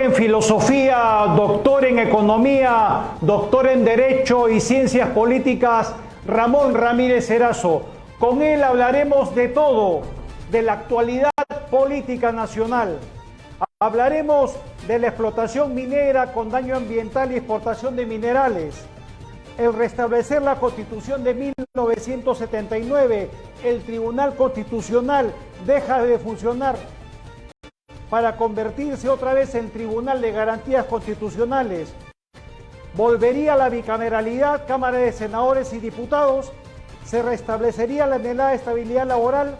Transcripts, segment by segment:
en filosofía, doctor en economía, doctor en derecho y ciencias políticas, Ramón Ramírez Erazo. Con él hablaremos de todo, de la actualidad política nacional. Hablaremos de la explotación minera con daño ambiental y exportación de minerales. El restablecer la constitución de 1979, el Tribunal Constitucional deja de funcionar para convertirse otra vez en Tribunal de Garantías Constitucionales. Volvería la bicameralidad, Cámara de Senadores y Diputados, se restablecería la anhelada estabilidad laboral.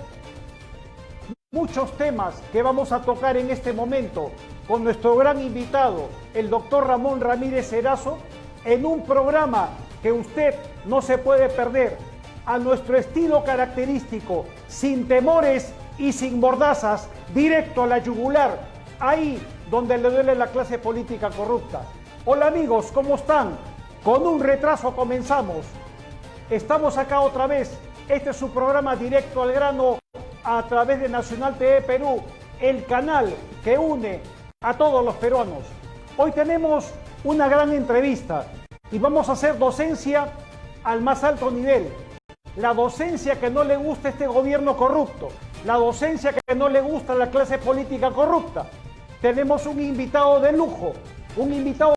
Muchos temas que vamos a tocar en este momento con nuestro gran invitado, el doctor Ramón Ramírez Erazo, en un programa que usted no se puede perder, a nuestro estilo característico, sin temores y sin mordazas, directo a la yugular, ahí donde le duele la clase política corrupta. Hola amigos, ¿cómo están? Con un retraso comenzamos. Estamos acá otra vez. Este es su programa directo al grano a través de Nacional TV Perú, el canal que une a todos los peruanos. Hoy tenemos una gran entrevista y vamos a hacer docencia al más alto nivel. La docencia que no le gusta a este gobierno corrupto, la docencia que no le gusta a la clase política corrupta. Tenemos un invitado de lujo, un invitado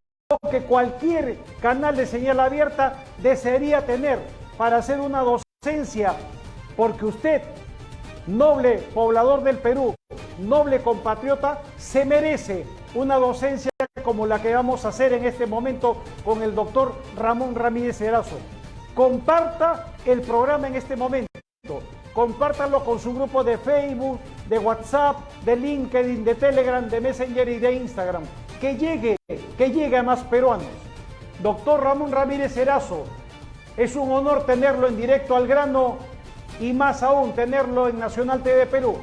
que cualquier canal de señal abierta desearía tener para hacer una docencia, porque usted, noble poblador del Perú, noble compatriota, se merece una docencia como la que vamos a hacer en este momento con el doctor Ramón Ramírez Erazo. Comparta el programa en este momento. Compártalo con su grupo de Facebook, de WhatsApp, de LinkedIn, de Telegram, de Messenger y de Instagram. Que llegue, que llegue a más peruanos. Doctor Ramón Ramírez Erazo, es un honor tenerlo en directo al grano y más aún tenerlo en Nacional TV Perú.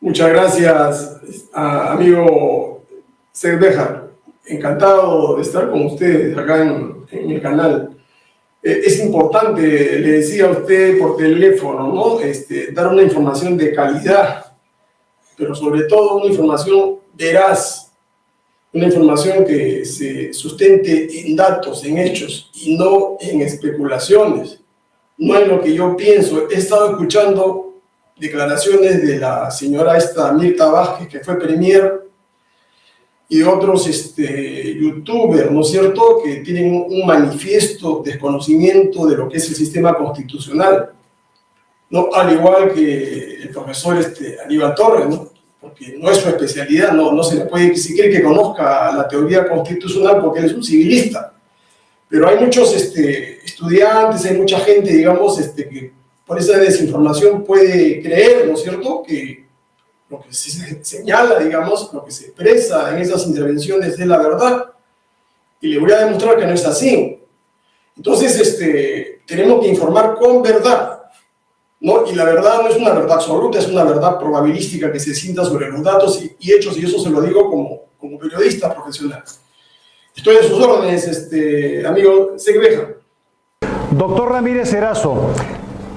Muchas gracias, amigo Cerveja. Encantado de estar con ustedes acá en el canal. Eh, es importante, le decía a usted por teléfono, ¿no? Este, dar una información de calidad, pero sobre todo una información veraz, una información que se sustente en datos, en hechos, y no en especulaciones. No es lo que yo pienso. He estado escuchando declaraciones de la señora esta Mirta Vázquez, que fue premier y otros este, youtubers, ¿no es cierto?, que tienen un manifiesto desconocimiento de lo que es el sistema constitucional, ¿no? Al igual que el profesor este, Aníbal Torres, ¿no? Porque no es su especialidad, no, no se le puede exigir que conozca la teoría constitucional porque él es un civilista. Pero hay muchos este, estudiantes, hay mucha gente, digamos, este, que por esa desinformación puede creer, ¿no es cierto?, que lo que se señala, digamos, lo que se expresa en esas intervenciones es la verdad. Y le voy a demostrar que no es así. Entonces, este, tenemos que informar con verdad. ¿no? Y la verdad no es una verdad absoluta, es una verdad probabilística que se sienta sobre los datos y, hechos, y eso se lo digo como, como periodista profesional. Estoy a sus órdenes, este, amigo Segreja. Doctor Ramírez Erazo,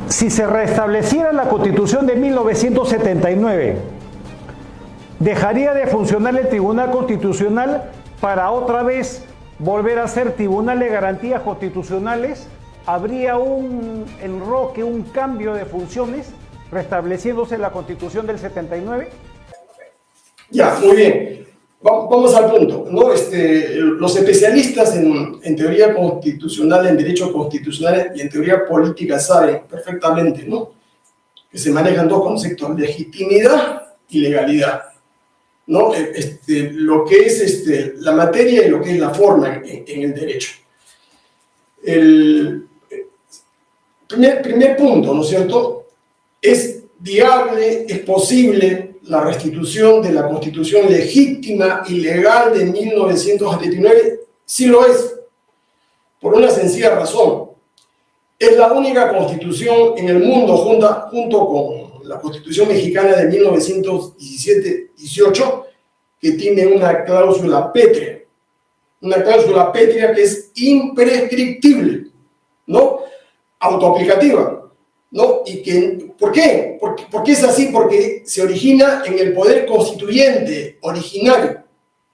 si se restableciera la Constitución de 1979, dejaría de funcionar el Tribunal Constitucional para otra vez volver a ser Tribunal de Garantías Constitucionales, habría un enroque, un cambio de funciones, restableciéndose la Constitución del 79? Ya, muy bien. Vamos al punto. ¿no? Este, los especialistas en, en, teoría constitucional, en derecho constitucional y en teoría política saben perfectamente ¿no? que se manejan dos conceptos, legitimidad y legalidad. ¿No? Eh, este, lo que es este, la materia y lo que es la forma en, el derecho. El primer, primer punto, ¿no es cierto? Es viable, es posible la restitución de la constitución legítima y legal de 1979, sí lo es, por una sencilla razón. Es la única constitución en el mundo junto con la Constitución Mexicana de 1917-18, que tiene una cláusula pétrea, una cláusula pétrea que es imprescriptible, ¿no? Autoaplicativa. ¿no? Y que, ¿Por qué? Porque, porque es así, porque se origina en el poder constituyente originario.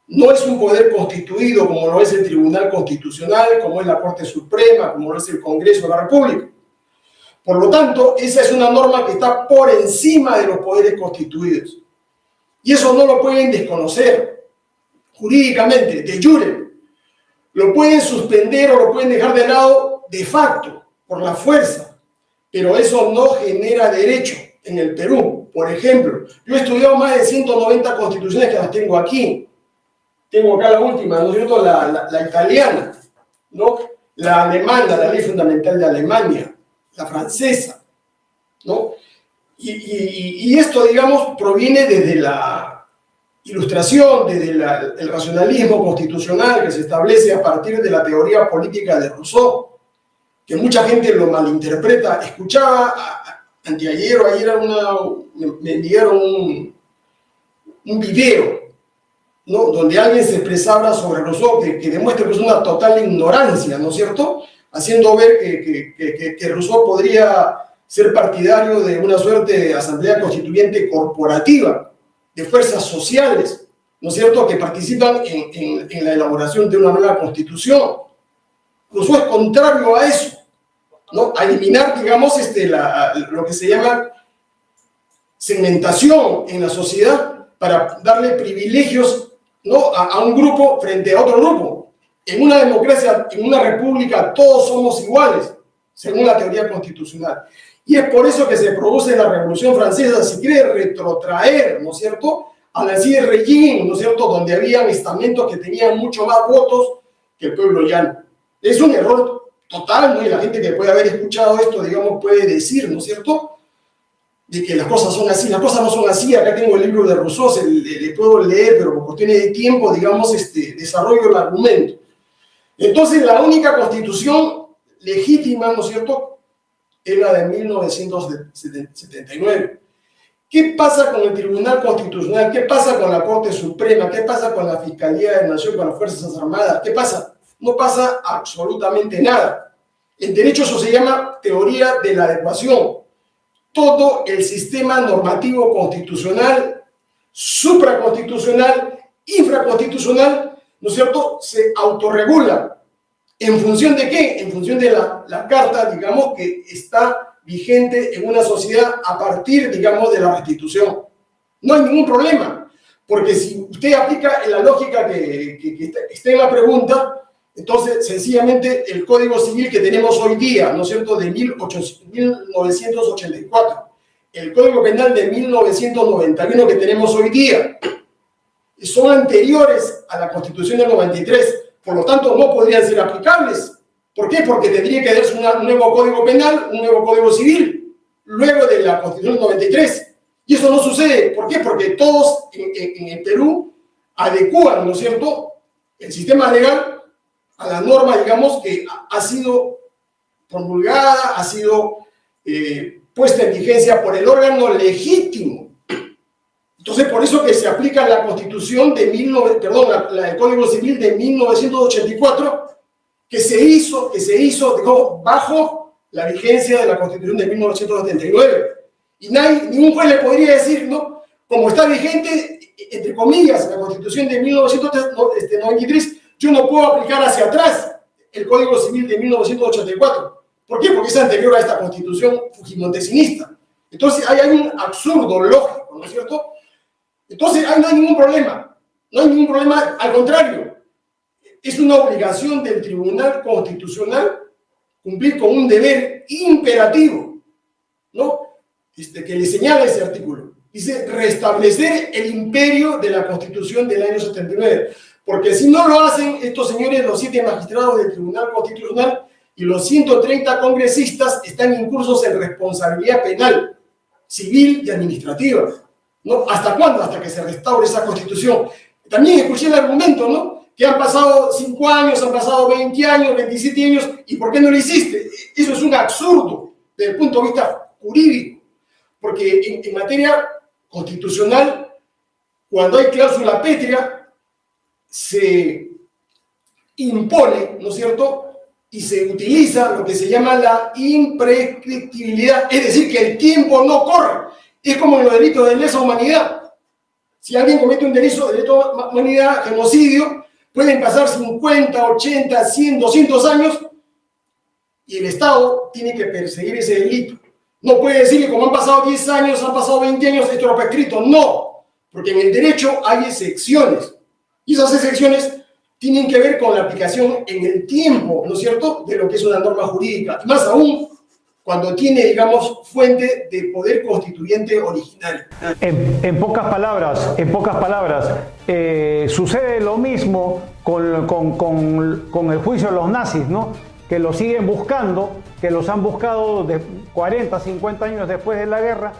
No es un poder constituido como lo es el Tribunal Constitucional, como es la Corte Suprema, como lo es el Congreso de la República. Por lo tanto, esa es una norma que está por encima de los poderes constituidos. Y eso no lo pueden desconocer jurídicamente, de jure. Lo pueden suspender o lo pueden dejar de lado de facto, por la fuerza. Pero eso no genera derecho en el Perú. Por ejemplo, yo he estudiado más de 190 constituciones que las tengo aquí. Tengo acá la última, ¿no es cierto? La, la italiana, ¿no? La alemana, la ley fundamental de Alemania, la francesa, ¿no? Y, esto, digamos, proviene desde la ilustración, desde el racionalismo constitucional que se establece a partir de la teoría política de Rousseau, que mucha gente lo malinterpreta. Escuchaba anteayer o ayer me enviaron un, video ¿no? donde alguien se expresaba sobre Rousseau, que, que demuestra que es una total ignorancia, ¿no es cierto? Haciendo ver que, que, que Rousseau podría ser partidario de una suerte de asamblea constituyente corporativa, de fuerzas sociales, ¿no es cierto?, que participan en, en, la elaboración de una nueva constitución. Rousseau es contrario a eso, ¿no? A eliminar, digamos, este, la, lo que se llama segmentación en la sociedad para darle privilegios ¿no? a, a un grupo frente a otro grupo. En una democracia, en una república, todos somos iguales, según la teoría constitucional. Y es por eso que se produce la Revolución Francesa, si quiere retrotraer, ¿no es cierto?, a la Regín, ¿no es cierto?, donde había estamentos que tenían mucho más votos que el pueblo llano. Es un error total, ¿no? Y la gente que puede haber escuchado esto, digamos, puede decir, ¿no es cierto?, de que las cosas son así. Las cosas no son así. Acá tengo el libro de Rousseau, le, le puedo leer, pero por cuestiones de tiempo, digamos, este, desarrollo el argumento. Entonces, la única constitución legítima, ¿no es cierto?, es la de 1979. ¿Qué pasa con el Tribunal Constitucional? ¿Qué pasa con la Corte Suprema? ¿Qué pasa con la Fiscalía de Nación, con las Fuerzas Armadas? ¿Qué pasa? No pasa absolutamente nada. En derecho eso se llama teoría de la adecuación. Todo el sistema normativo constitucional, supraconstitucional, infraconstitucional, ¿no es cierto?, se autorregula ¿En función de qué? En función de la, la, carta, digamos, que está vigente en una sociedad a partir, digamos, de la restitución. No hay ningún problema, porque si usted aplica la lógica que, que, que en la pregunta, entonces, sencillamente, el Código Civil que tenemos hoy día, ¿no es cierto?, de 1984, el Código Penal de 1991 que tenemos hoy día, son anteriores a la Constitución del 93, por lo tanto no podrían ser aplicables. ¿Por qué? Porque tendría que darse un nuevo código penal, un nuevo código civil, luego de la Constitución 93. Y eso no sucede. ¿Por qué? Porque todos en, el Perú adecúan, ¿no es cierto?, el sistema legal a la norma, digamos, que ha sido promulgada, ha sido eh, puesta en vigencia por el órgano legítimo entonces, por eso que se aplica la Constitución de 19, perdón, la, el Código Civil de 1984, que se hizo, que se hizo bajo la vigencia de la Constitución de 1979. Y nadie, ningún juez le podría decir, ¿no? Como está vigente, entre comillas, la Constitución de 1993, yo no puedo aplicar hacia atrás el Código Civil de 1984. ¿Por qué? Porque es anterior a esta Constitución fujimontesinista. Entonces, hay un absurdo lógico, ¿no es cierto?, entonces, ahí no hay ningún problema. No hay ningún problema, al contrario. Es una obligación del Tribunal Constitucional cumplir con un deber imperativo, ¿no? Este, que le señala ese artículo. Dice restablecer el imperio de la Constitución del año 79. Porque si no lo hacen estos señores, los siete magistrados del Tribunal Constitucional y los 130 congresistas están incursos en responsabilidad penal, civil y administrativa. ¿No? ¿Hasta cuándo? Hasta que se restaure esa constitución. También escuché el argumento, ¿no? Que han pasado 5 años, han pasado 20 años, 27 años, ¿y por qué no lo hiciste? Eso es un absurdo desde el punto de vista jurídico, porque en, materia constitucional, cuando hay cláusula pétrea, se impone, ¿no es cierto?, y se utiliza lo que se llama la imprescriptibilidad, es decir, que el tiempo no corre. Es como en los delitos de lesa humanidad. Si alguien comete un delito de lesa humanidad, genocidio, pueden pasar 50, 80, 100, 200 años y el Estado tiene que perseguir ese delito. No puede decir que como han pasado 10 años, han pasado 20 años, esto lo prescrito. No, porque en el derecho hay excepciones. Y esas excepciones tienen que ver con la aplicación en el tiempo, ¿no es cierto?, de lo que es una norma jurídica. más aún cuando tiene, digamos, fuente de poder constituyente original. En, pocas palabras, en pocas palabras, eh, sucede lo mismo con, con, con, con el juicio de los nazis, ¿no? que lo siguen buscando, que los han buscado de 40, 50 años después de la guerra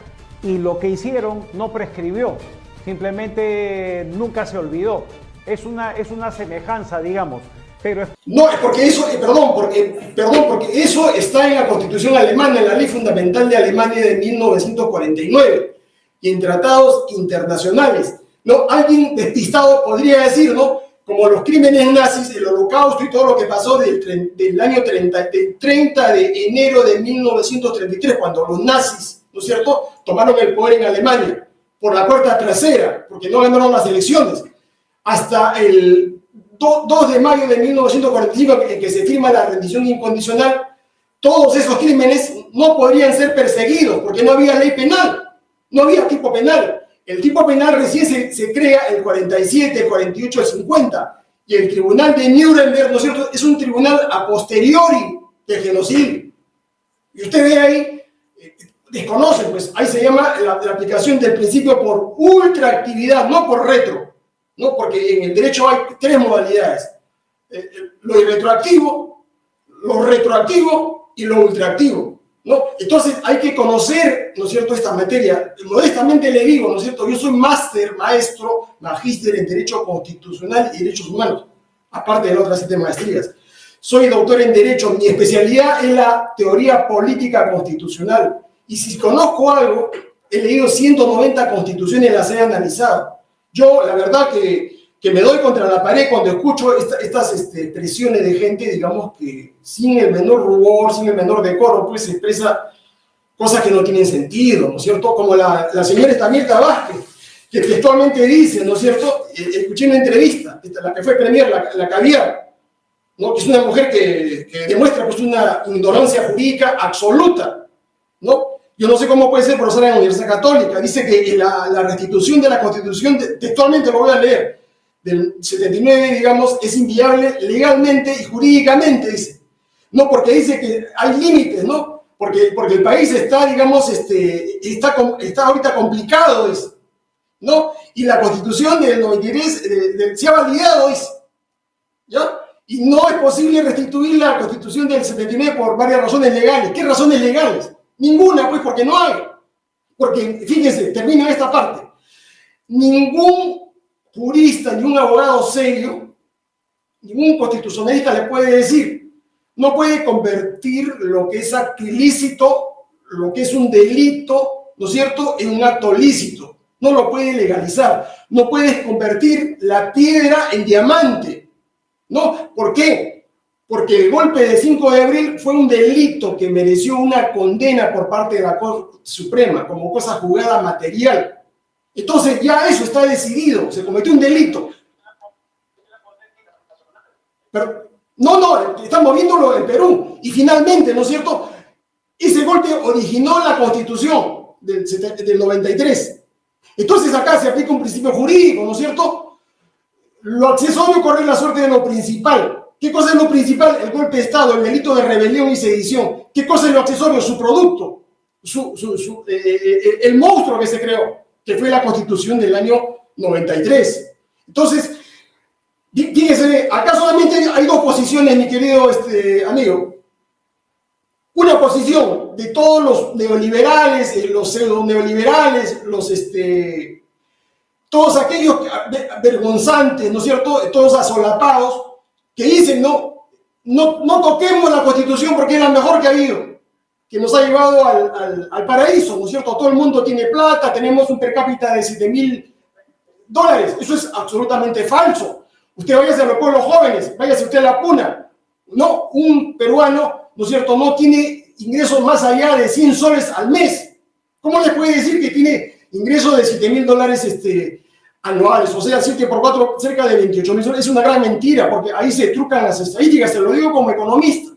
y lo que hicieron no prescribió, simplemente nunca se olvidó. Es una, es una semejanza, digamos. Pero No, porque eso, eh, perdón, porque, perdón, porque eso está en la Constitución alemana, en la Ley Fundamental de Alemania de 1949 y en tratados internacionales. ¿no? Alguien despistado podría decir, ¿no? como los crímenes nazis, el holocausto y todo lo que pasó del, del año 30, 30 de enero de 1933, cuando los nazis, ¿no es cierto?, tomaron el poder en Alemania por la puerta trasera, porque no ganaron las elecciones, hasta el 2 de mayo de 1945, en que se firma la rendición incondicional, todos esos crímenes no podrían ser perseguidos, porque no había ley penal, no había tipo penal. El tipo penal recién se, crea el 47, el 48, el 50. Y el tribunal de Nuremberg, ¿no es un tribunal a posteriori del genocidio. Y usted ve ahí, eh, desconoce, pues ahí se llama la, aplicación del principio por ultraactividad, no por retro. ¿No? Porque en el derecho hay tres modalidades. Eh, eh, lo irretroactivo, lo retroactivo y lo ultraactivo. ¿no? Entonces hay que conocer, ¿no es cierto?, esta materia. Modestamente le digo, ¿no es cierto?, yo soy máster, maestro, magíster en Derecho Constitucional y Derechos Humanos, aparte de las otras siete maestrías. Soy doctor en Derecho, mi especialidad es la teoría política constitucional. Y si conozco algo, he leído 190 constituciones, las he analizado. Yo, la verdad que que me doy contra la pared cuando escucho estas este, presiones de gente, digamos, que sin el menor rubor, sin el menor decoro, pues se expresa cosas que no tienen sentido, ¿no es cierto? Como la, la señora Estamirta Vázquez, que textualmente dice, ¿no es cierto? Eh, escuché una entrevista, la que fue premier, la, la caviar, ¿no? que es una mujer que, que, demuestra pues, una ignorancia jurídica absoluta, ¿no? Yo no sé cómo puede ser profesora en la Universidad Católica, dice que la, la restitución de la Constitución, textualmente lo voy a leer, del 79, digamos, es inviable legalmente y jurídicamente, dice. No, porque dice que hay límites, ¿no? Porque, porque el país está, digamos, este, está, está ahorita complicado, dice. ¿No? Y la constitución del 93 se ha validado, dice. ¿Ya? Y no es posible restituir la constitución del 79 por varias razones legales. ¿Qué razones legales? Ninguna, pues, porque no hay. Porque, fíjense, termina esta parte. Ningún jurista ni un abogado serio, ningún constitucionalista le puede decir, no puede convertir lo que es acto ilícito, lo que es un delito, ¿no es cierto?, en un acto lícito. No lo puede legalizar. No puedes convertir la piedra en diamante. ¿No? ¿Por qué? Porque el golpe de 5 de abril fue un delito que mereció una condena por parte de la Corte Suprema como cosa jugada material. Entonces ya eso está decidido, se cometió un delito. Pero, no, no, estamos viéndolo en Perú. Y finalmente, ¿no es cierto? Ese golpe originó la constitución del, del 93. Entonces acá se aplica un principio jurídico, ¿no es cierto? Lo accesorio corre la suerte de lo principal. ¿Qué cosa es lo principal? El golpe de Estado, el delito de rebelión y sedición. ¿Qué cosa es lo accesorio? Su producto, su, eh, eh, eh, el monstruo que se creó que fue la constitución del año 93. Entonces, fíjense, acá solamente hay dos posiciones, mi querido este, amigo. Una posición de todos los neoliberales, los pseudo neoliberales, los, este, todos aquellos vergonzantes, ¿no es cierto? Todos asolapados, que dicen, no, no, no toquemos la constitución porque es la mejor que ha habido que nos ha llevado al, al, paraíso, ¿no es cierto? Todo el mundo tiene plata, tenemos un per cápita de 7 mil dólares. Eso es absolutamente falso. Usted váyase a los pueblos jóvenes, váyase usted a la puna. no, un peruano, ¿no es cierto?, no tiene ingresos más allá de 100 soles al mes. ¿Cómo le puede decir que tiene ingresos de 7 mil dólares este, anuales? O sea, 7 por 4, cerca de 28 mil. Es una gran mentira, porque ahí se trucan las estadísticas, se lo digo como economista.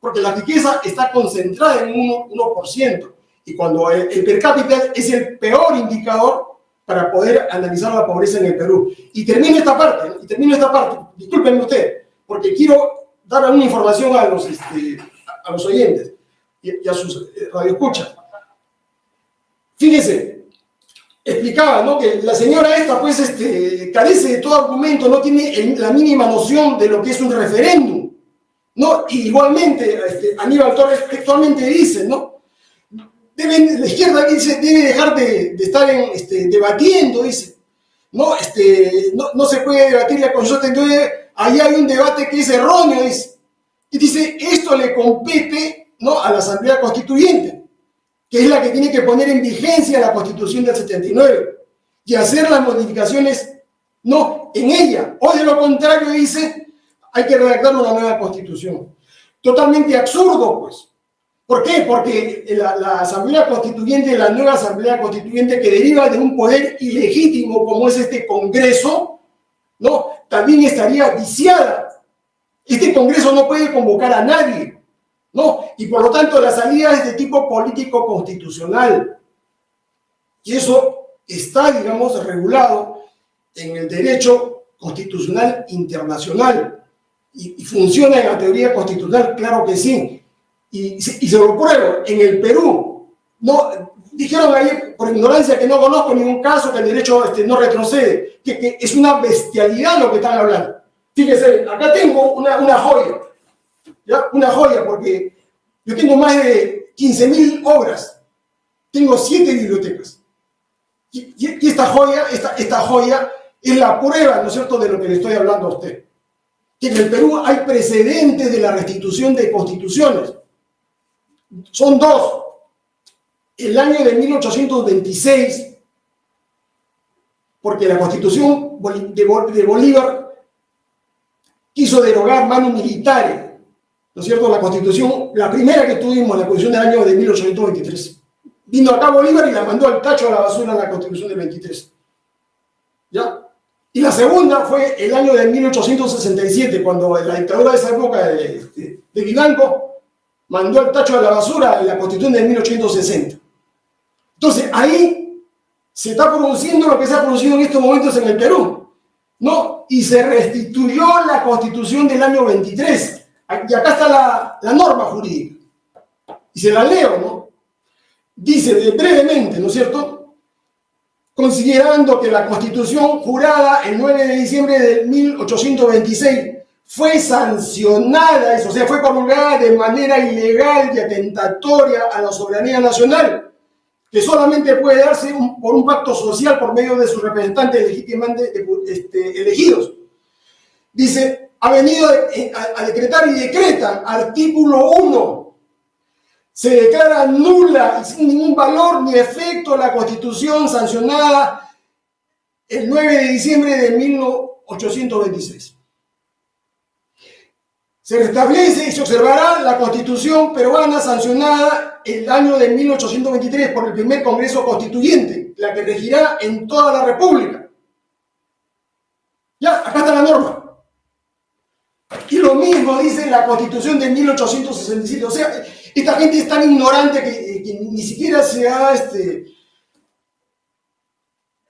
Porque la riqueza está concentrada en un 1%. Y cuando el, el per cápita es el peor indicador para poder analizar la pobreza en el Perú. Y termino esta parte, y termino esta parte, discúlpenme usted, porque quiero dar una información a los, este, a los oyentes y, a sus eh, radioescuchas. Fíjense, explicaba, ¿no? Que la señora esta, pues, este, carece de todo argumento, no tiene la mínima noción de lo que es un referéndum, ¿no? Igualmente, este, Aníbal Torres textualmente dice, ¿no? Deben, la izquierda dice, debe dejar de, de estar en, este, debatiendo, dice. No, este, no, no, se puede debatir la consulta, entonces ahí hay un debate que es erróneo, dice. Y dice, esto le compete ¿no? a la Asamblea Constituyente, que es la que tiene que poner en vigencia la Constitución del 79 y hacer las modificaciones no en ella. O de lo contrario, dice, hay que redactar una nueva Constitución. Totalmente absurdo, pues. ¿Por qué? Porque la, la, Asamblea Constituyente, la nueva Asamblea Constituyente que deriva de un poder ilegítimo como es este Congreso, ¿no? También estaría viciada. Este Congreso no puede convocar a nadie, ¿no? Y por lo tanto la salida es de tipo político constitucional. Y eso está, digamos, regulado en el derecho constitucional internacional. Y, funciona en la teoría constitucional, claro que sí y, y, se lo pruebo, en el Perú, no, dijeron ahí por ignorancia que no conozco ningún caso que el derecho este, no retrocede, que, que, es una bestialidad lo que están hablando. Fíjense, acá tengo una, una joya, una joya, porque yo tengo más de 15.000 obras, tengo siete bibliotecas. Y, esta joya, esta, esta joya es la prueba, ¿no es cierto?, de lo que le estoy hablando a usted. Que en el Perú hay precedentes de la restitución de constituciones son dos. El año de 1826, porque la constitución de Bolívar quiso derogar mano militar, ¿no es cierto? La constitución, la primera que tuvimos, la constitución del año de 1823. Vino acá Bolívar y la mandó al tacho a la basura la constitución del 23. ¿Ya? Y la segunda fue el año de 1867, cuando la dictadura de esa época de, de, mandó el tacho a la basura la constitución de 1860. Entonces, ahí se está produciendo lo que se ha producido en estos momentos en el Perú, ¿no? Y se restituyó la constitución del año 23. Y acá está la, la norma jurídica. Y se la leo, ¿no? Dice brevemente, ¿no es cierto? Considerando que la constitución jurada el 9 de diciembre de 1826 fue sancionada, eso, o sea, fue promulgada de manera ilegal y atentatoria a la soberanía nacional, que solamente puede darse por un pacto social por medio de sus representantes legítimamente este, elegidos. Dice, ha venido a, a decretar y decreta, artículo 1, se declara nula sin ningún valor ni efecto la constitución sancionada el 9 de diciembre de 1826 se restablece y se observará la constitución peruana sancionada el año de 1823 por el primer Congreso Constituyente, la que regirá en toda la República. Ya, acá está la norma. Y lo mismo dice la constitución de 1867. O sea, esta gente es tan ignorante que, que ni siquiera se ha este,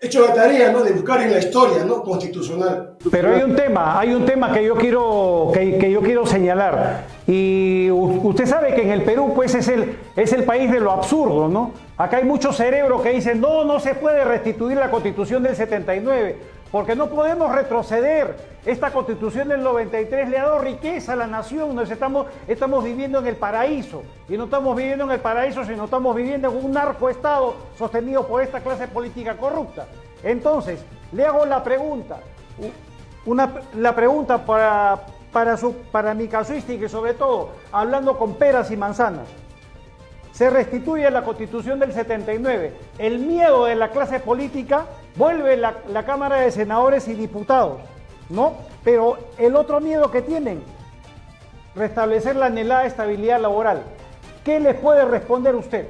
hecho la tarea ¿no? de buscar en la historia constitucional. Pero hay un tema, hay un tema que yo quiero, que, yo quiero señalar. Y usted sabe que en el Perú pues es el, es el país de lo absurdo, ¿no? Acá hay muchos cerebros que dicen, no, no se puede restituir la constitución del 79, porque no podemos retroceder. Esta constitución del 93 le ha dado riqueza a la nación, nos estamos, estamos viviendo en el paraíso. Y no estamos viviendo en el paraíso, sino estamos viviendo en un narcoestado sostenido por esta clase política corrupta. Entonces, le hago la pregunta, una, la pregunta para, para, su, para mi casuística y sobre todo hablando con peras y manzanas. Se restituye la constitución del 79. El miedo de la clase política vuelve la, la Cámara de Senadores y Diputados, ¿no? Pero el otro miedo que tienen, restablecer la anhelada estabilidad laboral. ¿Qué les puede responder usted?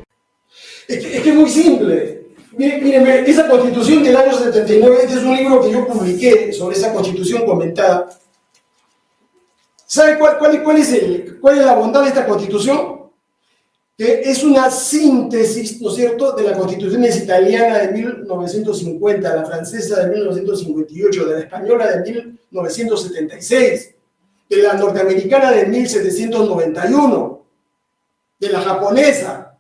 Es que es, muy simple. Miren, esa constitución del año 79, este es un libro que yo publiqué sobre esa constitución comentada. ¿Sabe cuál, cuál, es el, cuál es la bondad de esta constitución? Que es una síntesis, ¿no es cierto?, de la constitución italiana de 1950, la francesa de 1958, de la española de 1976, de la norteamericana de 1791, de la japonesa,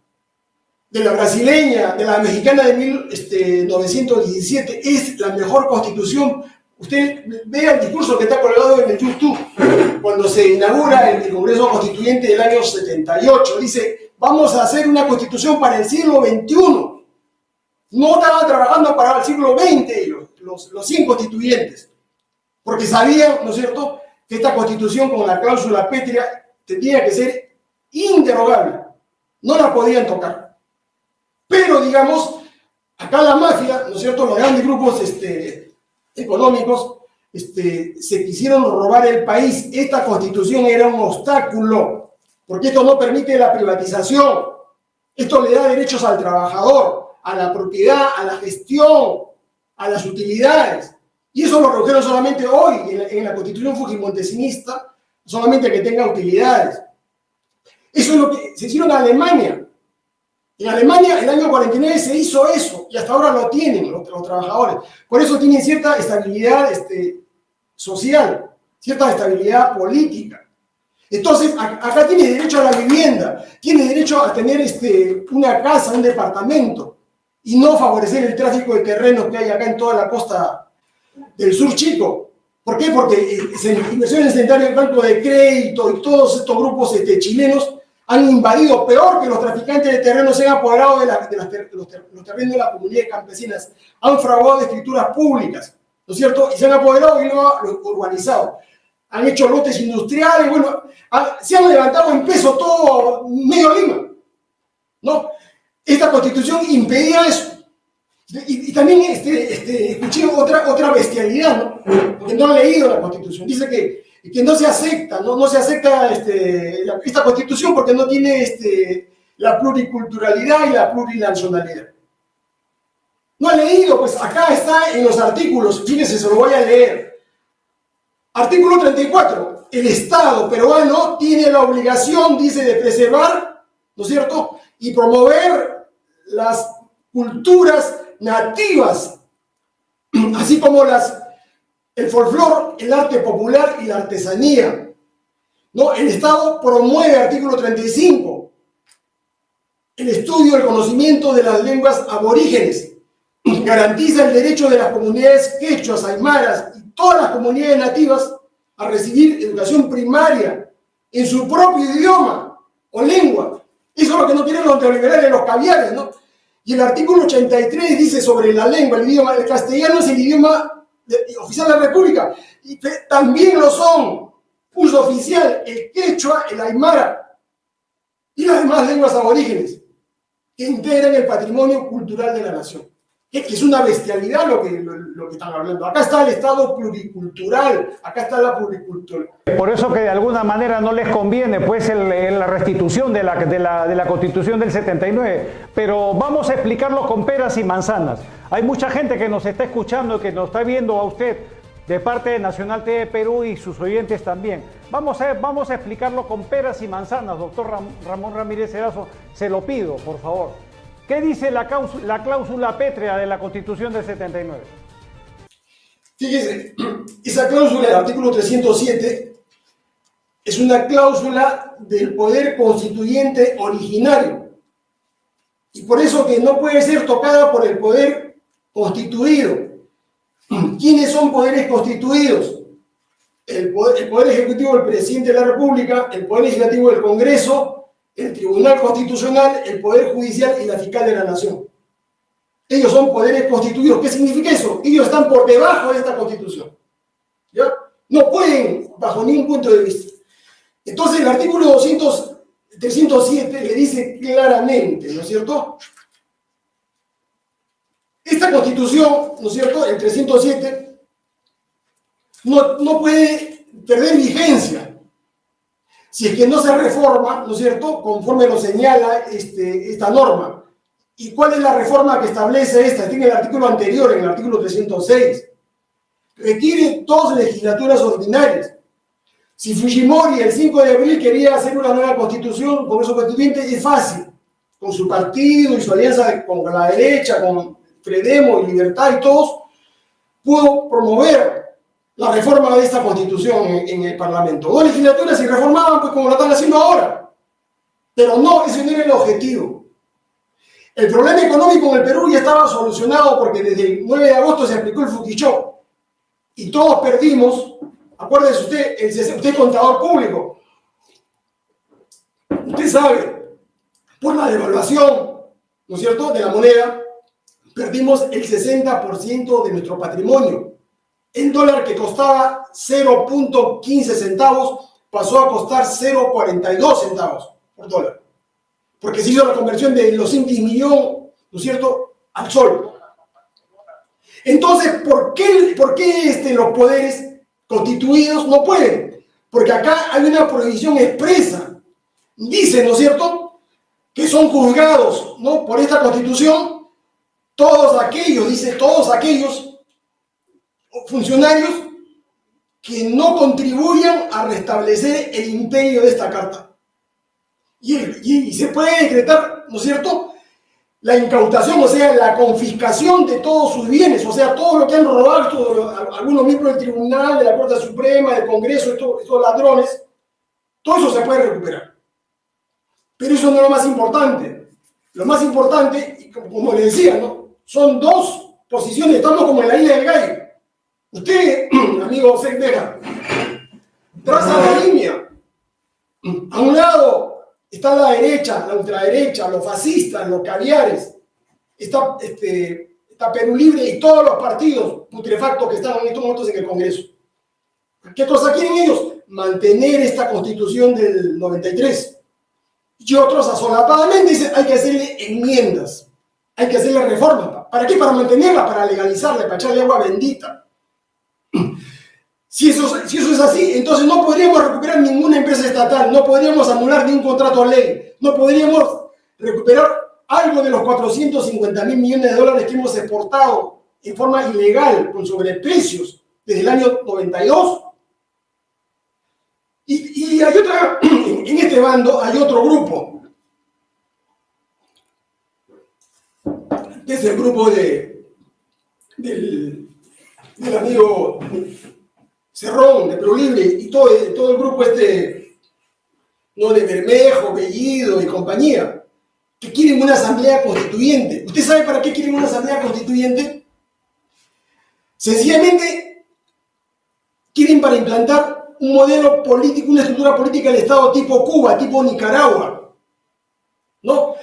de la brasileña, de la mexicana de 1917. Este, es la mejor constitución. Usted vea el discurso que está colgado en el YouTube cuando se inaugura el Congreso Constituyente del año 78. Dice, vamos a hacer una constitución para el siglo XXI. No estaban trabajando para el siglo XX ellos, los, los constituyentes, porque sabían, ¿no es cierto?, que esta constitución con la cláusula pétrea tenía que ser inderogable, no la podían tocar. Pero, digamos, acá la mafia, ¿no es cierto?, los grandes grupos este, económicos este, se quisieron robar el país. Esta constitución era un obstáculo porque esto no permite la privatización, esto le da derechos al trabajador, a la propiedad, a la gestión, a las utilidades. Y eso lo redujeron solamente hoy en la, constitución fujimontesinista, solamente que tenga utilidades. Eso es lo que se hicieron en Alemania. En Alemania, el año 49 se hizo eso y hasta ahora lo tienen los, trabajadores. Por eso tienen cierta estabilidad este, social, cierta estabilidad política. Entonces, acá tiene derecho a la vivienda, tiene derecho a tener este, una casa, un departamento, y no favorecer el tráfico de terrenos que hay acá en toda la costa del sur chico. ¿Por qué? Porque eh, Inversiones Centrales del Banco de Crédito y todos estos grupos este, chilenos han invadido, peor que los traficantes de terrenos se han apoderado de, los, terrenos de las comunidades campesinas, han fraguado de escrituras públicas, ¿no es cierto? Y se han apoderado y lo han urbanizado han hecho lotes industriales, bueno, se han levantado en peso todo medio Lima. ¿no? Esta constitución impedía eso. Y, también este, este, escuché otra, otra bestialidad, ¿no? Porque no han leído la constitución. Dice que, que no se acepta, no, no se acepta este, esta constitución porque no tiene este, la pluriculturalidad y la plurinacionalidad. No ha leído, pues acá está en los artículos, fíjense, se lo voy a leer. Artículo 34. El Estado peruano tiene la obligación, dice, de preservar, ¿no es cierto?, y promover las culturas nativas, así como las, el folclore, el arte popular y la artesanía. ¿No? El Estado promueve, artículo 35, el estudio el conocimiento de las lenguas aborígenes, garantiza el derecho de las comunidades quechuas, aymaras todas las comunidades nativas a recibir educación primaria en su propio idioma o lengua. Eso es lo que no quieren los neoliberales, los caviares, ¿no? Y el artículo 83 dice sobre la lengua, el idioma, el castellano es el idioma oficial de la República, y también lo son, uso oficial, el quechua, el aymara y las demás lenguas aborígenes que integran el patrimonio cultural de la nación es una bestialidad lo que, lo, que están hablando. Acá está el Estado pluricultural, acá está la pluricultura. Por eso que de alguna manera no les conviene pues la restitución de la, de, la, Constitución del 79, pero vamos a explicarlo con peras y manzanas. Hay mucha gente que nos está escuchando, que nos está viendo a usted de parte de Nacional TV Perú y sus oyentes también. Vamos a, vamos a explicarlo con peras y manzanas, doctor Ramón Ramírez Erazo, se lo pido, por favor. ¿Qué dice la cláusula, pétrea de la Constitución del 79? Fíjese, esa cláusula del artículo 307 es una cláusula del poder constituyente originario y por eso que no puede ser tocada por el poder constituido. ¿Quiénes son poderes constituidos? El poder, el poder ejecutivo del presidente de la República, el poder legislativo del Congreso el Tribunal Constitucional, el Poder Judicial y la Fiscal de la Nación. Ellos son poderes constituidos. ¿Qué significa eso? Ellos están por debajo de esta Constitución. ¿Ya? No pueden, bajo ningún punto de vista. Entonces, el artículo 200, 307 le dice claramente, ¿no es cierto? Esta Constitución, ¿no es cierto?, el 307, no, no puede perder vigencia si es que no se reforma, ¿no es cierto?, conforme lo señala este, esta norma. ¿Y cuál es la reforma que establece esta? Tiene el artículo anterior, en el artículo 306. Requiere dos legislaturas ordinarias. Si Fujimori el 5 de abril quería hacer una nueva constitución con esos constituyentes, es fácil. Con su partido y su alianza con la derecha, con Fredemo y Libertad y todos, pudo promover la reforma de esta constitución en, el Parlamento. Dos legislaturas se reformaban, pues como lo están haciendo ahora. Pero no, ese no era el objetivo. El problema económico en el Perú ya estaba solucionado porque desde el 9 de agosto se aplicó el Fuquichó. Y todos perdimos, acuérdese usted, el, usted es contador público. Usted sabe, por la devaluación, ¿no es cierto?, de la moneda, perdimos el 60% de nuestro patrimonio. El dólar que costaba 0.15 centavos pasó a costar 0.42 centavos por dólar. Porque se hizo la conversión de los intis millón, ¿no es cierto?, al sol. Entonces, ¿por qué, por qué este, los poderes constituidos no pueden? Porque acá hay una prohibición expresa. Dice, ¿no es cierto?, que son juzgados ¿no? por esta constitución todos aquellos, dice todos aquellos funcionarios que no contribuyan a restablecer el imperio de esta carta. Y, se puede decretar, ¿no es cierto?, la incautación, o sea, la confiscación de todos sus bienes, o sea, todo lo que han robado algunos miembros del Tribunal, de la Corte Suprema, del Congreso, estos, estos ladrones, todo eso se puede recuperar. Pero eso no es lo más importante. Lo más importante, como le decía, ¿no? son dos posiciones, estamos como en la isla del gallo. Usted, amigo Secdeja, traza la línea. A un lado está la derecha, la ultraderecha, los fascistas, los caviares, está, este, está Perú Libre y todos los partidos putrefactos que están en estos momentos en el Congreso. ¿Qué cosa quieren ellos? Mantener esta constitución del 93. Y otros asolapadamente dicen, hay que hacerle enmiendas hay que hacerle reforma. ¿Para qué? Para mantenerla, para legalizarla, para echarle agua bendita. Si eso, es así, entonces no podríamos recuperar ninguna empresa estatal, no podríamos anular ningún contrato ley, no podríamos recuperar algo de los 450 mil millones de dólares que hemos exportado en forma ilegal, con sobreprecios, desde el año 92. Y, y hay otra, en este bando hay otro grupo es el grupo de, del, amigo Cerrón, de Perú Libre, y todo, todo el grupo este, ¿no? de Bermejo, Bellido y compañía, que quieren una asamblea constituyente. ¿Usted sabe para qué quieren una asamblea constituyente? Sencillamente quieren para implantar un modelo político, una estructura política del Estado tipo Cuba, tipo Nicaragua. ¿No?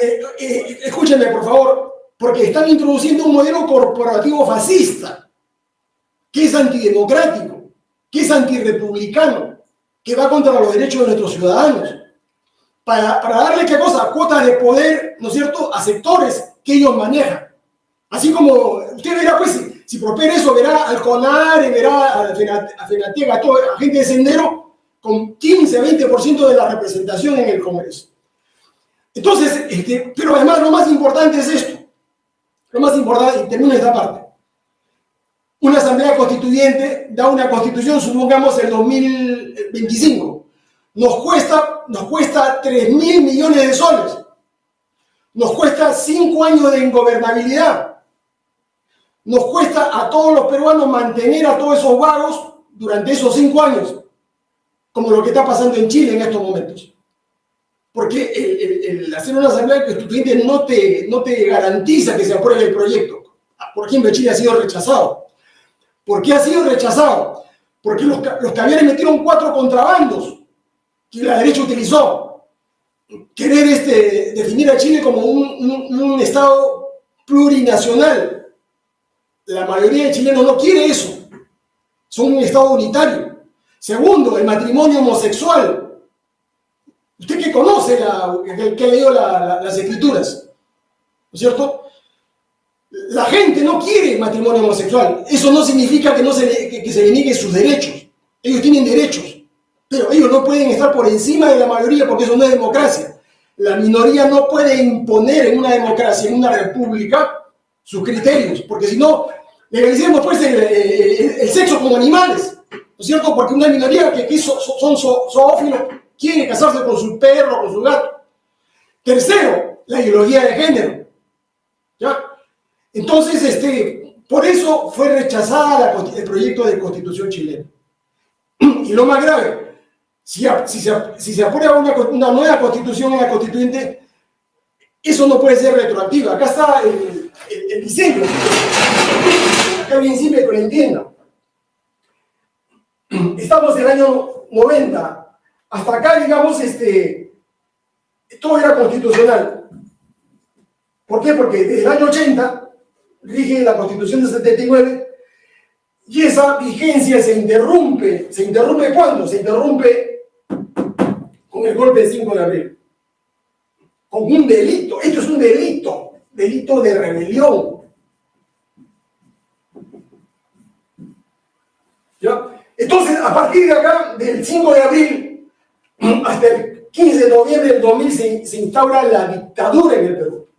Eh, eh, escúchenme, por favor, porque están introduciendo un modelo corporativo fascista, que es antidemocrático, que es antirepublicano, que va contra los derechos de nuestros ciudadanos, para, darle qué cosa, cuotas de poder, ¿no es cierto?, a sectores que ellos manejan. Así como usted verá, pues, si, prospera eso, verá al CONAR, verá a FENATEGA, a toda la gente de Sendero, con 15, 20% de la representación en el Congreso. Entonces, este, pero además lo más importante es esto. Lo más importante, y termino esta parte. Una asamblea constituyente da una constitución, supongamos, el 2025. Nos cuesta, nos cuesta 3 mil millones de soles. Nos cuesta 5 años de ingobernabilidad. Nos cuesta a todos los peruanos mantener a todos esos vagos durante esos 5 años, como lo que está pasando en Chile en estos momentos. Porque el, hacer una asamblea constituyente no te, no te garantiza que se apruebe el proyecto. Por ejemplo, Chile ha sido rechazado. ¿Por qué ha sido rechazado? Porque los, los caviares metieron cuatro contrabandos que la derecha utilizó. Querer este, definir a Chile como un, Estado plurinacional. La mayoría de chilenos no quiere eso. Son un Estado unitario. Segundo, el matrimonio homosexual Usted que conoce, la, que, ha leído las escrituras, ¿no es cierto? La gente no quiere matrimonio homosexual. Eso no significa que, no se, que, se le niegue sus derechos. Ellos tienen derechos. pero ellos no pueden estar por encima de la mayoría porque eso no es democracia. La minoría no puede imponer en una democracia, en una república, sus criterios, porque si no, legalicemos pues el, sexo como animales, ¿no es cierto? Porque una minoría que, son, zoófilos quiere casarse con su perro, con su gato. Tercero, la ideología de género. Entonces, este, por eso fue rechazada el proyecto de constitución chilena. Y lo más grave, si, se, aprueba una, nueva constitución en la constituyente, eso no puede ser retroactivo. Acá está el, diseño. Acá bien simple que lo entienda. Estamos en el año 90. Hasta acá, digamos, este, todo era constitucional. ¿Por qué? Porque desde el año 80 rige la Constitución de 79 y esa vigencia se interrumpe. ¿Se interrumpe cuándo? Se interrumpe con el golpe de 5 de abril. Con un delito. Esto es un delito. Delito de rebelión. ¿Ya? Entonces, a partir de acá, del 5 de abril hasta el 15 de noviembre del 2000, se, se instaura la dictadura en el Perú.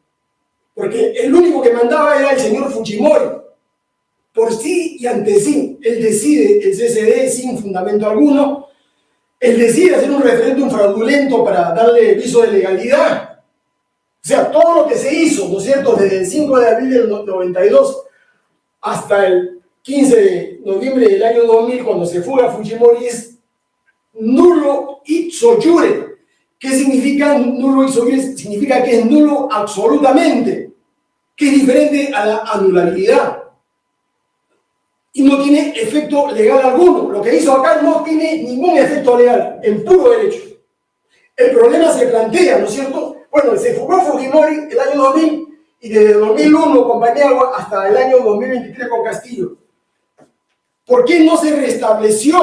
Porque el único que mandaba era el señor Fujimori. Por sí y ante sí. Él decide, el CCD, sin fundamento alguno, él decide hacer un referéndum fraudulento para darle viso de legalidad. O sea, todo lo que se hizo, ¿no es cierto?, desde el 5 de abril del 92 hasta el 15 de noviembre del año 2000, cuando se fuga Fujimori, es nulo ipso jure. ¿Qué significa nulo ipso jure? Significa que es nulo absolutamente, que es diferente a la anulabilidad y no tiene efecto legal alguno. Lo que hizo acá no tiene ningún efecto legal, en puro derecho. El problema se plantea, ¿no es cierto? Bueno, se fugó Fujimori el año 2000 y desde 2001 con Paniagua hasta el año 2023 con Castillo. ¿Por qué no se restableció,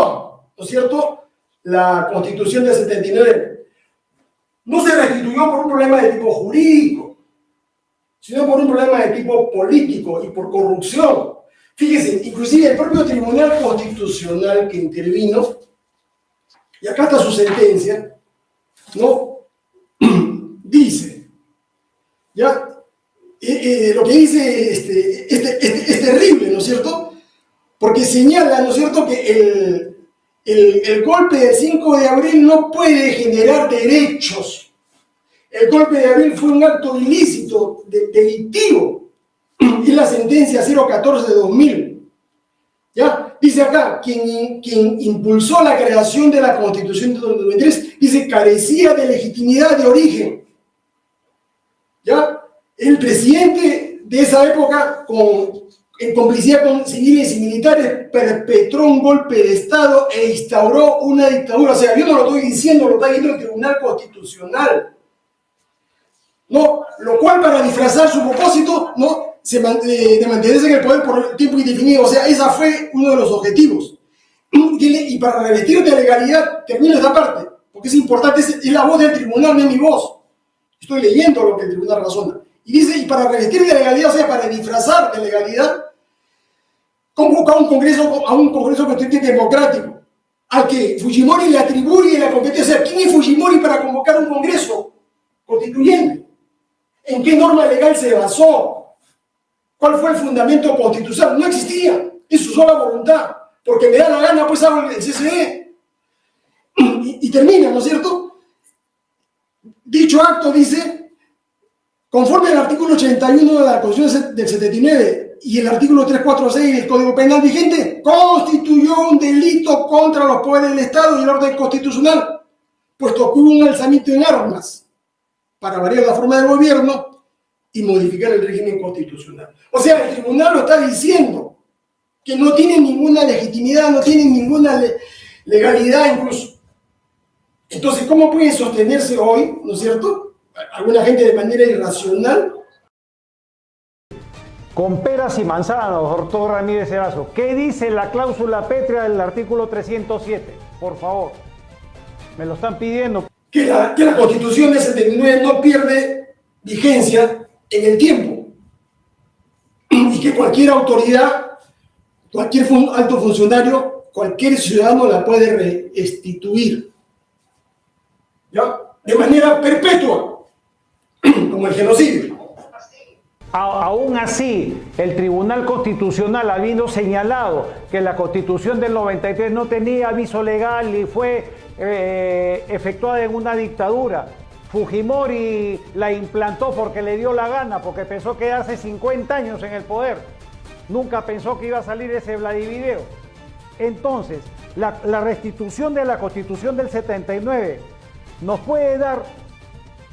¿no es cierto?, la constitución del 79. No se restituyó por un problema de tipo jurídico, sino por un problema de tipo político y por corrupción. Fíjese, inclusive el propio Tribunal Constitucional que intervino, y acá está su sentencia, ¿no? dice, ¿ya? Eh, eh, lo que dice este, este, este, es terrible, ¿no es cierto? Porque señala, ¿no es cierto?, que el, el, el, golpe del 5 de abril no puede generar derechos. El golpe de abril fue un acto ilícito, de, delictivo y la sentencia 014 de 2000. ¿Ya? Dice acá, quien, quien impulsó la creación de la Constitución de 2003, dice, carecía de legitimidad de origen. ¿Ya? El presidente de esa época, con, en complicidad con civiles y militares, perpetró un golpe de Estado e instauró una dictadura. O sea, yo no lo estoy diciendo, lo está diciendo el Tribunal Constitucional. ¿No? Lo cual para disfrazar su propósito, ¿no? Se, de mantenerse en el poder por tiempo indefinido. O sea, esa fue uno de los objetivos. Y para revestir de legalidad, termino esta parte, porque es importante, es, la voz del tribunal, no es mi voz. Estoy leyendo lo que el tribunal razona. Y dice, y para revestir de legalidad, o sea, para disfrazar de legalidad, convoca un congreso, a un congreso constituyente democrático, al que Fujimori le atribuye la competencia. ¿quién es Fujimori para convocar un congreso constituyente? ¿En qué norma legal se basó? ¿Cuál fue el fundamento constitucional? No existía. Es su sola voluntad. Porque me da la gana, pues hago el CCE. Y, termina, ¿no es cierto? Dicho acto dice, conforme al artículo 81 de la Constitución del 79 y el artículo 346 del Código Penal vigente, constituyó un delito contra los poderes del Estado y el orden constitucional, puesto que hubo un alzamiento en armas para variar la forma de gobierno y modificar el régimen constitucional. O sea, el tribunal lo está diciendo, que no tiene ninguna legitimidad, no tiene ninguna legalidad incluso. Entonces, ¿cómo puede sostenerse hoy, no es cierto? Alguna gente de manera irracional. Con peras y manzanas, doctor Ramírez Erazo, ¿qué dice la cláusula pétrea del artículo 307? Por favor, me lo están pidiendo que la, que la Constitución de 79 no pierde vigencia en el tiempo y que cualquier autoridad, cualquier alto funcionario, cualquier ciudadano la puede restituir. ¿ya? de manera perpetua, como el genocidio. Aún así, el Tribunal Constitucional, habiendo señalado que la Constitución del 93 no tenía aviso legal y fue eh, efectuada en una dictadura, Fujimori la implantó porque le dio la gana, porque pensó que hace 50 años en el poder. Nunca pensó que iba a salir ese Vladivideo. Entonces, la, la restitución de la Constitución del 79 nos puede dar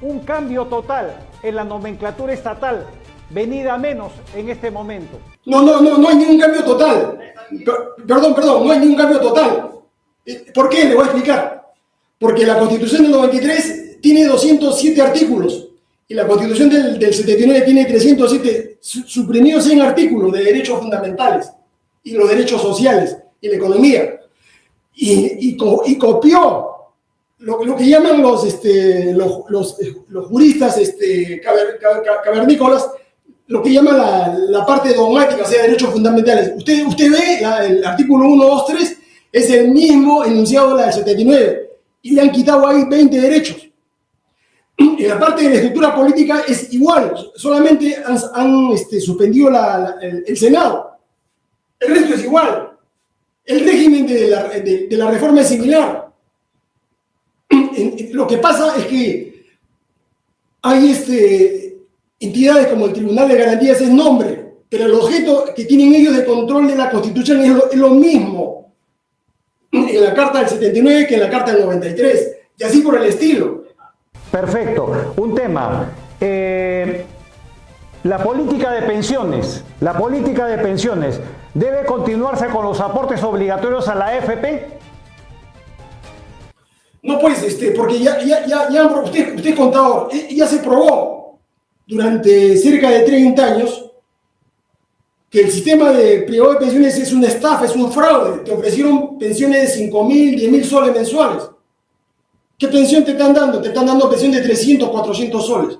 un cambio total en la nomenclatura estatal venida menos en este momento. No, no, no, no hay ningún cambio total. Perdón, perdón, no hay ningún cambio total. ¿Por qué? Le voy a explicar. Porque la Constitución del 93 tiene 207 artículos y la Constitución del, 79 tiene 307, suprimidos 100 artículos de derechos fundamentales y los derechos sociales y la economía. Y, copió lo, que llaman los, este, los, los, los juristas este, cavernícolas lo que llama la, parte dogmática, o sea, derechos fundamentales. Usted, usted ve el artículo 1, 2, 3, es el mismo enunciado de la del 79, y le han quitado ahí 20 derechos. En la parte de la estructura política es igual, solamente han, este, suspendido el, Senado. El resto es igual. El régimen de la reforma es similar. Lo que pasa es que hay este, entidades como el Tribunal de Garantías es nombre, pero el objeto que tienen ellos de control de la Constitución es lo, mismo en la Carta del 79 que en la Carta del 93, y así por el estilo. Perfecto. Un tema. Eh, la política de pensiones, la política de pensiones, ¿debe continuarse con los aportes obligatorios a la AFP? No, pues, este, porque ya, ya, ya, ya usted, usted contador, ya se probó durante cerca de 30 años que el sistema de privado de pensiones es una estafa, es un fraude. Te ofrecieron pensiones de 5 mil, 10 mil soles mensuales. ¿Qué pensión te están dando? Te están dando pensión de 300, 400 soles.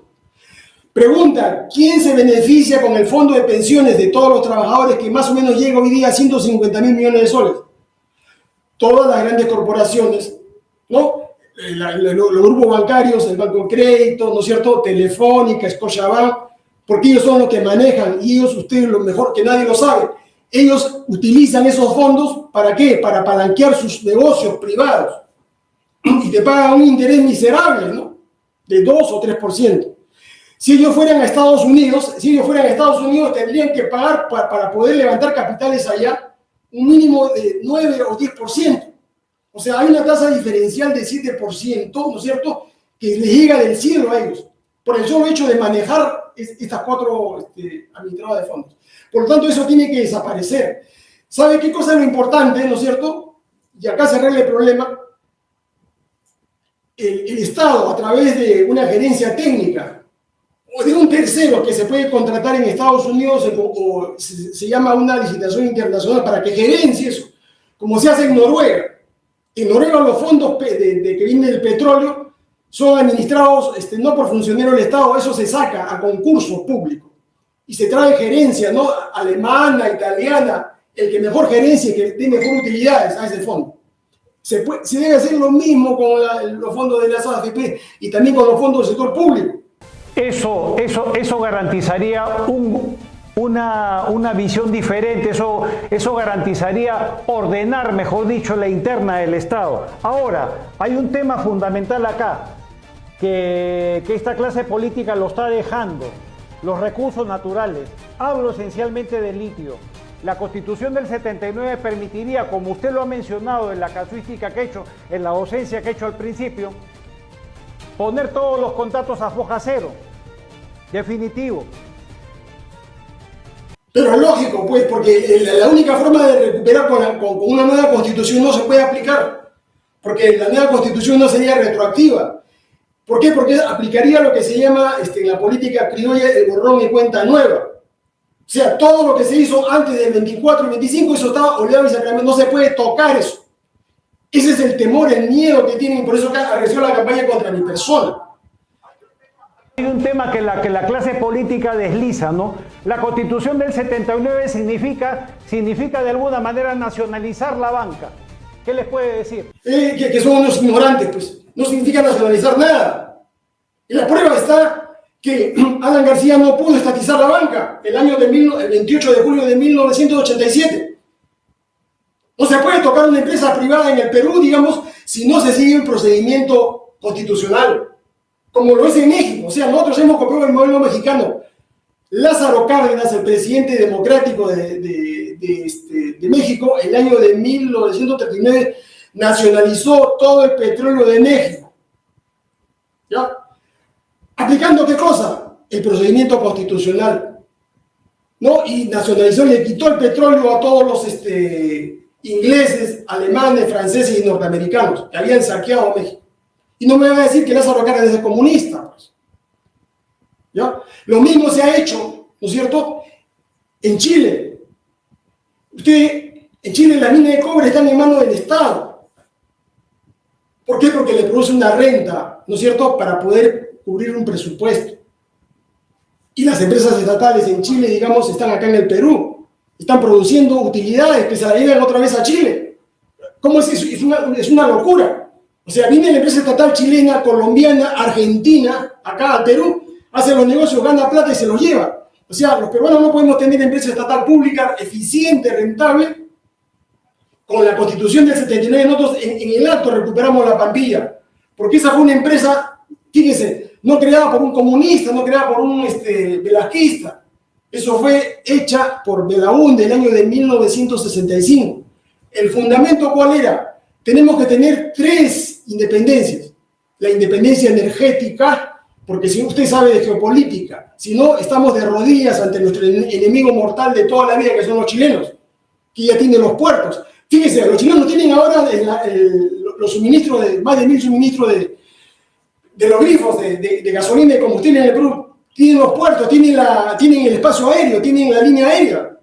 Pregunta, ¿quién se beneficia con el fondo de pensiones de todos los trabajadores que más o menos llega hoy día a 150 mil millones de soles? Todas las grandes corporaciones, ¿no? Eh, los grupos bancarios, el Banco Crédito, ¿no es cierto? Telefónica, Scotiabank, porque ellos son los que manejan y ellos, ustedes lo mejor que nadie lo sabe, ellos utilizan esos fondos para qué? Para palanquear sus negocios privados y te pagan un interés miserable, ¿no? De 2 o 3%. Si ellos fueran a Estados Unidos, si ellos fueran a Estados Unidos tendrían que pagar para, para poder levantar capitales allá un mínimo de 9 o 10%. O sea, hay una tasa diferencial de 7%, ¿no es cierto?, que les llega del cielo a ellos, por el solo hecho de manejar estas cuatro este, administradoras de fondos. Por lo tanto, eso tiene que desaparecer. ¿Sabe qué cosa es lo importante, no es cierto? Y acá se arregla el problema. El, Estado, a través de una gerencia técnica o de un tercero que se puede contratar en Estados Unidos o, se, se, llama una licitación internacional para que gerencie eso, como se hace en Noruega. En Noruega los fondos de, que viene del petróleo son administrados este, no por funcionarios del Estado, eso se saca a concurso público y se trae gerencia, ¿no? Alemana, italiana, el que mejor gerencia y que tiene mejor utilidades a ese fondo. Se debe hacer lo mismo con los fondos de las AFP y también con los fondos del sector público. Eso, eso, eso garantizaría un, una, una, visión diferente, eso, eso garantizaría ordenar, mejor dicho, la interna del Estado. Ahora, hay un tema fundamental acá, que, que esta clase política lo está dejando, los recursos naturales. Hablo esencialmente del litio. La constitución del 79 permitiría, como usted lo ha mencionado en la casuística que he hecho, en la docencia que he hecho al principio, poner todos los contratos a foja cero, definitivo, pero es lógico, pues, porque la única forma de recuperar con, una nueva constitución no se puede aplicar, porque la nueva constitución no sería retroactiva. ¿Por qué? Porque aplicaría lo que se llama este, la política criolla el borrón y cuenta nueva. O sea, todo lo que se hizo antes del 24 y 25, eso estaba olvidado y sacramento, no se puede tocar eso. Ese es el temor, el miedo que tienen, por eso arreció la campaña contra mi persona. Hay un tema que la, que la clase política desliza, ¿no? La constitución del 79 significa, significa de alguna manera nacionalizar la banca. ¿Qué les puede decir? Eh, que, son unos ignorantes, pues. no significa nacionalizar nada. Y la prueba está que Alan García no pudo estatizar la banca el año de el 28 de julio de 1987. No se puede tocar una empresa privada en el Perú, digamos, si no se sigue un procedimiento constitucional, como lo es en México. O sea, nosotros hemos copiado el modelo mexicano. Lázaro Cárdenas, el presidente democrático de, de, este, de México, el año de 1939, nacionalizó todo el petróleo de México. ¿Ya? ¿Aplicando qué cosa? El procedimiento constitucional. ¿No? Y nacionalizó, le quitó el petróleo a todos los este, ingleses, alemanes, franceses y norteamericanos que habían saqueado México. Y no me va a decir que Lázaro Cárdenas es comunista. Pues. Lo mismo se ha hecho, ¿no es cierto?, en Chile. Usted, en Chile las minas de cobre están en manos del Estado. ¿Por qué? Porque le produce una renta, ¿no es cierto?, para poder cubrir un presupuesto. Y las empresas estatales en Chile, digamos, están acá en el Perú. Están produciendo utilidades que se la otra vez a Chile. ¿Cómo es eso? Es una, locura. O sea, viene la empresa estatal chilena, colombiana, argentina, acá al Perú, hace los negocios, gana plata y se los lleva. O sea, los peruanos no podemos tener empresa estatal pública eficiente, rentable. Con la constitución del 79 nosotros en, el acto recuperamos la Pampilla, porque esa fue una empresa, fíjense, no creada por un comunista, no creada por un este, velasquista. Eso fue hecha por Belaúnde en el año de 1965. ¿El fundamento cuál era? Tenemos que tener tres independencias. La independencia energética, porque si usted sabe de geopolítica, si no, estamos de rodillas ante nuestro enemigo mortal de toda la vida, que son los chilenos, que ya tienen los puertos. Fíjese, los chilenos tienen ahora los suministros, de, más de mil suministros de, de los grifos de, de, gasolina y combustible en el Perú. Tienen los puertos, tienen, la, el espacio aéreo, tienen la línea aérea.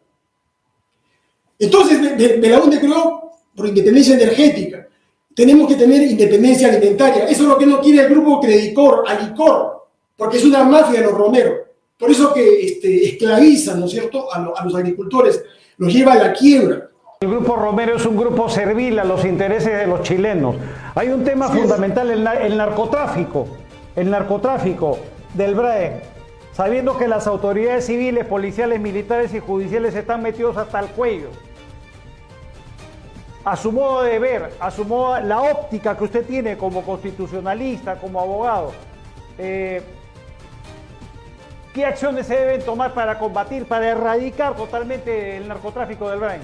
Entonces, UNDE creó por independencia energética. Tenemos que tener independencia alimentaria. Eso es lo que no quiere el grupo Credicor, Alicor, porque es una mafia de los romeros. Por eso que este, esclavizan, ¿no es cierto?, a, a los agricultores, los lleva a la quiebra. El Grupo Romero es un grupo servil a los intereses de los chilenos. Hay un tema fundamental, el, narcotráfico. El narcotráfico del BRAE, sabiendo que las autoridades civiles, policiales, militares y judiciales están metidos hasta el cuello. A su modo de ver, a su modo, la óptica que usted tiene como constitucionalista, como abogado, eh, ¿qué acciones se deben tomar para combatir, para erradicar totalmente el narcotráfico del BRAE?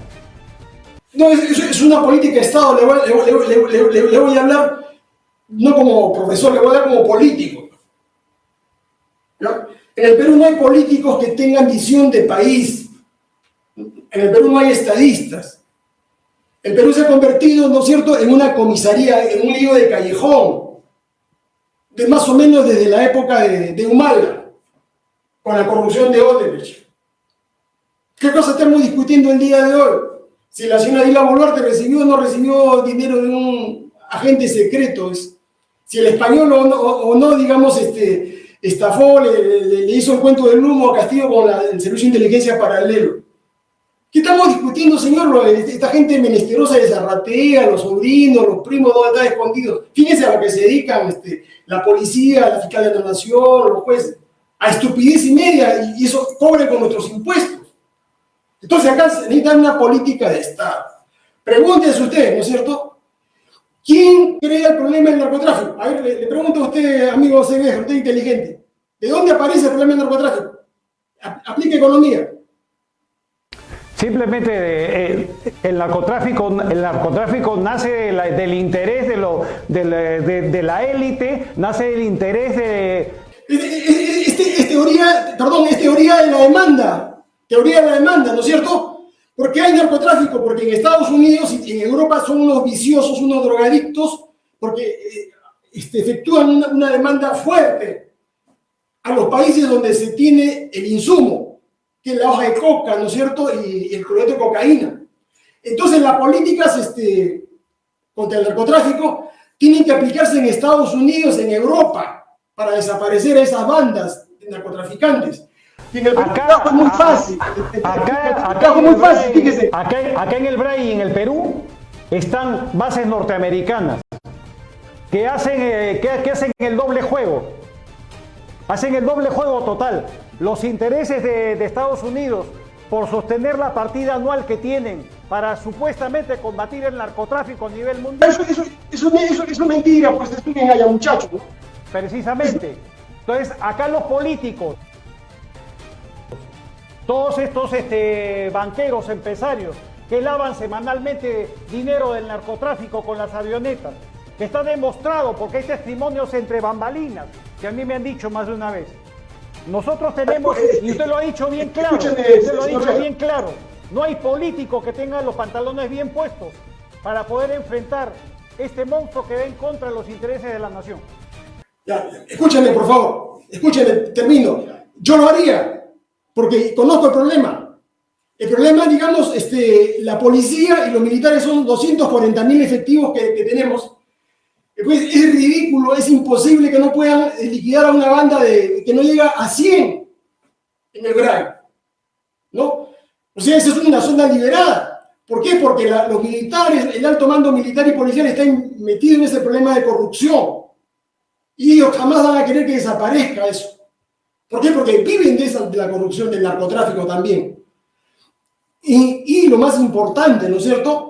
No, es, una política de Estado, le voy, a hablar no como profesor, le voy a hablar como político. En el Perú no hay políticos que tengan visión de país. En el Perú no hay estadistas. El Perú se ha convertido, ¿no es cierto?, en una comisaría, en un lío de callejón, de más o menos desde la época de, de Humalga, con la corrupción de Odebrecht. ¿Qué cosa estamos discutiendo el día de hoy? si la señora Dila Boluarte recibió o no recibió dinero de un agente secreto, si el español o no, digamos, este, estafó, le, hizo el cuento del humo a Castillo con el servicio de inteligencia paralelo. ¿Qué estamos discutiendo, señor? Esta gente menesterosa de Zarratea, los sobrinos, los primos, ¿dónde están escondidos? Fíjense a lo que se dedican este, la policía, la fiscalía de la nación, los jueces, a estupidez y media, y eso cobre con nuestros impuestos. Entonces acá se necesita una política de Estado. Pregúntese usted, ¿no es cierto? ¿Quién crea el problema del narcotráfico? A ver, le, pregunto a usted, amigo CB, usted inteligente. ¿De dónde aparece el problema del narcotráfico? Aplique economía. Simplemente eh, el, narcotráfico, el narcotráfico nace del interés de, lo, de, la élite, nace del interés de... Es, teoría, perdón, es teoría de la demanda teoría de la demanda, ¿no es cierto? ¿Por qué hay narcotráfico? Porque en Estados Unidos y en Europa son unos viciosos, unos drogadictos, porque eh, este, efectúan una, demanda fuerte a los países donde se tiene el insumo, la hoja de coca, ¿no es cierto? Y, el cloreto de cocaína. Entonces las políticas este, contra el narcotráfico tienen que aplicarse en Estados Unidos, en Europa, para desaparecer a esas bandas de narcotraficantes. Y en el acá, es muy fácil. Acá, acá, muy fácil, fíjese. Acá, acá en el BRAI y en el Perú están bases norteamericanas. que hacen, eh, que, hacen el doble juego. Hacen el doble juego total. Los intereses de, Estados Unidos por sostener la partida anual que tienen para supuestamente combatir el narcotráfico a nivel mundial. Eso, eso, eso, eso es mentira, pues estudien allá, muchachos. Precisamente. Entonces, acá los políticos, todos estos este, banqueros, empresarios, que lavan semanalmente dinero del narcotráfico con las avionetas, que está demostrado porque hay testimonios entre bambalinas, que a mí me han dicho más de una vez. Nosotros tenemos, y usted lo ha dicho bien claro, usted lo ha dicho bien claro, no hay político que tenga los pantalones bien puestos para poder enfrentar este monstruo que va en contra de los intereses de la nación. Ya, escúchame, por favor, escúchame, termino. Yo lo haría, porque conozco el problema. El problema, digamos, este, la policía y los militares son 240 mil efectivos que, que tenemos pues es ridículo, es imposible que no puedan liquidar a una banda de, que no llega a 100 en el GRAI. ¿No? O sea, esa es una zona liberada. ¿Por qué? Porque los militares, el alto mando militar y policial están metidos en ese problema de corrupción. Y ellos jamás van a querer que desaparezca eso. ¿Por qué? Porque viven de, esa, de la corrupción, del narcotráfico también. Y lo más importante, ¿no es cierto?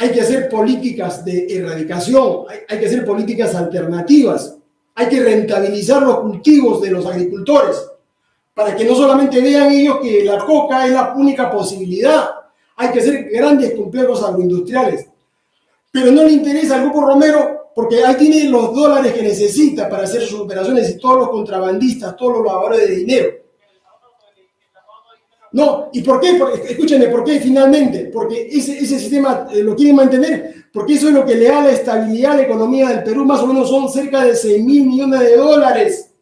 Hay que hacer políticas de erradicación, hay, que hacer políticas alternativas, hay que rentabilizar los cultivos de los agricultores, para que no solamente vean ellos que la coca es la única posibilidad, hay que hacer grandes complejos agroindustriales. Pero no le interesa al Grupo Romero porque ahí tiene los dólares que necesita para hacer sus operaciones y todos los contrabandistas, todos los lavadores de dinero. No, ¿y por qué? escúchenme, ¿por qué finalmente? Porque ese, sistema eh, lo quieren mantener, porque eso es lo que le da la estabilidad a la economía del Perú, más o menos son cerca de 6 mil millones de dólares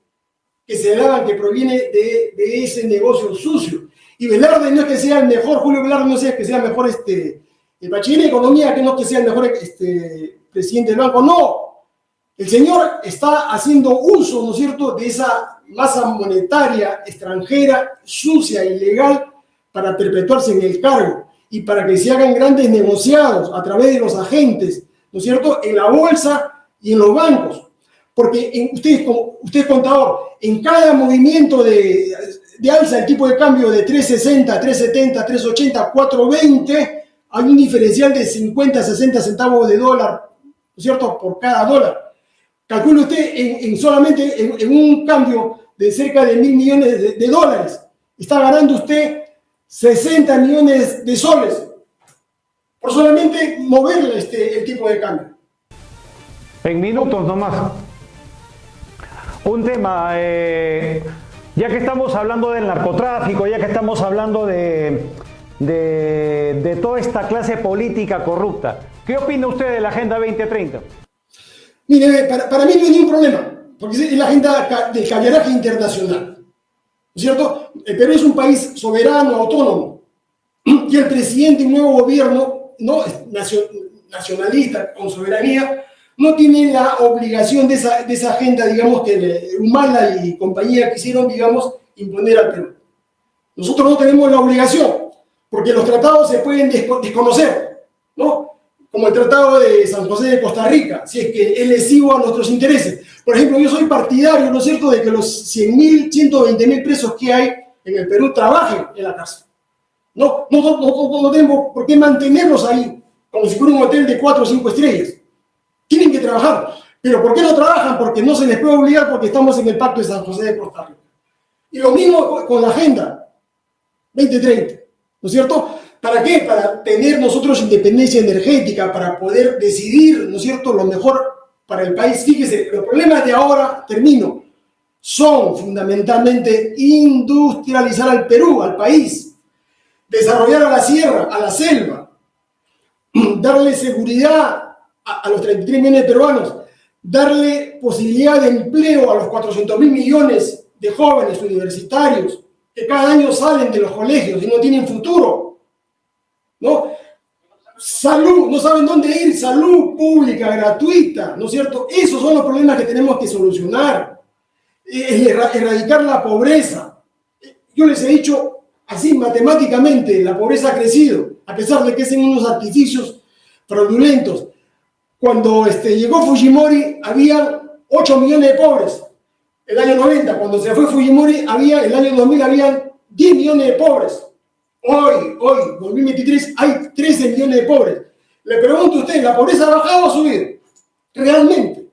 que se daban, que proviene de, de, ese negocio sucio. Y Velarde no es que sea el mejor, Julio Velarde no es que sea el mejor este, el bachiller de economía, que no es que sea el mejor este, presidente del banco, no. El señor está haciendo uso, ¿no es cierto?, de esa masa monetaria extranjera, sucia, ilegal, para perpetuarse en el cargo y para que se hagan grandes negociados a través de los agentes, ¿no es cierto?, en la bolsa y en los bancos. Porque en, usted, usted contador, en cada movimiento de, alza del tipo de cambio de 360, 370, 380, 420, hay un diferencial de 50, 60 centavos de dólar, ¿no es cierto?, por cada dólar. Calcule usted en, solamente en, un cambio de cerca de mil millones de, dólares. Está ganando usted 60 millones de soles por solamente mover este, el tipo de cambio. En minutos nomás. Un tema, eh, ya que estamos hablando del narcotráfico, ya que estamos hablando de, de, de toda esta clase política corrupta, ¿qué opina usted de la Agenda 2030? Mire, para, para mí no hay ningún problema, porque es la agenda del caviaraje internacional. ¿No es cierto? El Perú es un país soberano, autónomo, y el presidente un nuevo gobierno no nacionalista, con soberanía, no tiene la obligación de esa, de esa agenda, digamos, que Humala y compañía quisieron, digamos, imponer al Perú. Nosotros no tenemos la obligación, porque los tratados se pueden desconocer, ¿no? Como el Tratado de San José de Costa Rica, si es que es lesivo a nuestros intereses. Por ejemplo, yo soy partidario, ¿no es cierto?, de que los 100.000, 120.000 presos que hay en el Perú trabajen en la cárcel. No, no, tenemos por qué mantenerlos ahí, como si fuera un hotel de 4 o 5 estrellas. Tienen que trabajar. Pero ¿por qué no trabajan? Porque no se les puede obligar porque estamos en el Pacto de San José de Costa Rica. Y lo mismo con la Agenda 2030, ¿no es cierto? ¿Para qué? Para tener nosotros independencia energética, para poder decidir, ¿no es cierto?, lo mejor para el país. Fíjese, los problemas de ahora, termino, son fundamentalmente industrializar al Perú, al país, desarrollar a la sierra, a la selva, darle seguridad a, los 33 millones de peruanos, darle posibilidad de empleo a los 400 mil millones de jóvenes universitarios que cada año salen de los colegios y no tienen futuro ¿no? Salud, no saben dónde ir, salud pública, gratuita, ¿no es cierto? Esos son los problemas que tenemos que solucionar, erradicar la pobreza. Yo les he dicho así, matemáticamente, la pobreza ha crecido, a pesar de que hacen unos artificios fraudulentos. cuando este, llegó Fujimori había 8 millones de pobres. El año 90, cuando se fue Fujimori, había, el año 2000 había 10 millones de pobres. Hoy, hoy, 2023, hay 13 millones de pobres. Le pregunto a usted, ¿la pobreza ha bajado o ha subido? Realmente.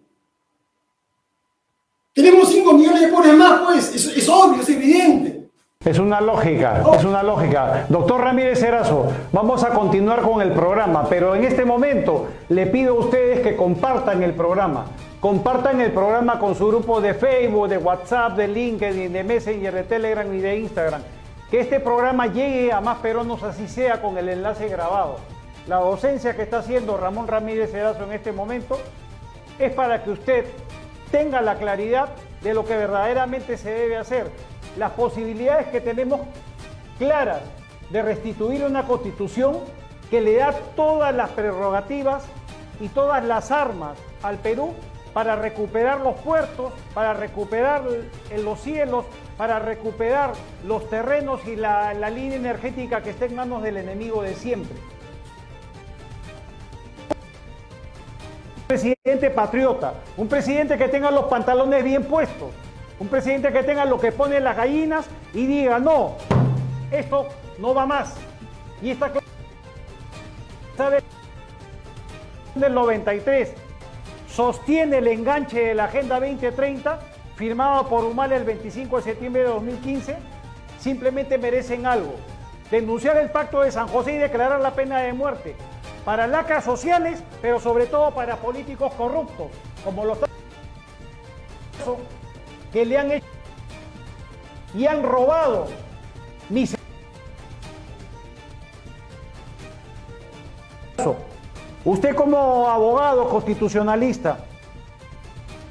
Tenemos 5 millones de pobres más, pues, es, obvio, es evidente. Es una lógica, es una lógica. Doctor Ramírez Erazo, vamos a continuar con el programa, pero en este momento le pido a ustedes que compartan el programa. Compartan el programa con su grupo de Facebook, de WhatsApp, de LinkedIn, de Messenger, de Telegram y de Instagram. Que este programa llegue a más peruanos, así sea con el enlace grabado. La docencia que está haciendo Ramón Ramírez Erazo en este momento es para que usted tenga la claridad de lo que verdaderamente se debe hacer. Las posibilidades que tenemos claras de restituir una constitución que le da todas las prerrogativas y todas las armas al Perú para recuperar los puertos, para recuperar los cielos, para recuperar los terrenos y la, línea energética que está en manos del enemigo de siempre. presidente patriota, un presidente que tenga los pantalones bien puestos, un presidente que tenga lo que pone las gallinas y diga, no, esto no va más. Y esta sabe del 93 sostiene el enganche de la Agenda 2030 firmado por Humal el 25 de septiembre de 2015, simplemente merecen algo. Denunciar el pacto de San José y declarar la pena de muerte para lacras sociales, pero sobre todo para políticos corruptos, como los que le han hecho y han robado mis Usted como abogado constitucionalista,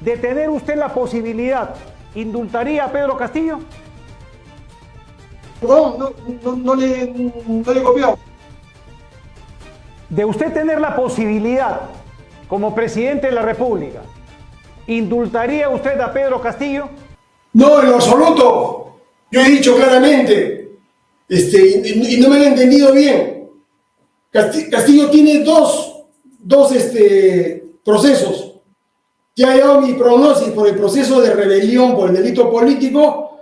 de tener usted la posibilidad, ¿indultaría a Pedro Castillo? No, no, no, no le, no le de usted tener la posibilidad como presidente de la República, ¿indultaría usted a Pedro Castillo? No, en lo absoluto. Yo he dicho claramente, este, y, no me han entendido bien. Castillo tiene dos, dos este, procesos. Ya he dado mi pronóstico por el proceso de rebelión por el delito político.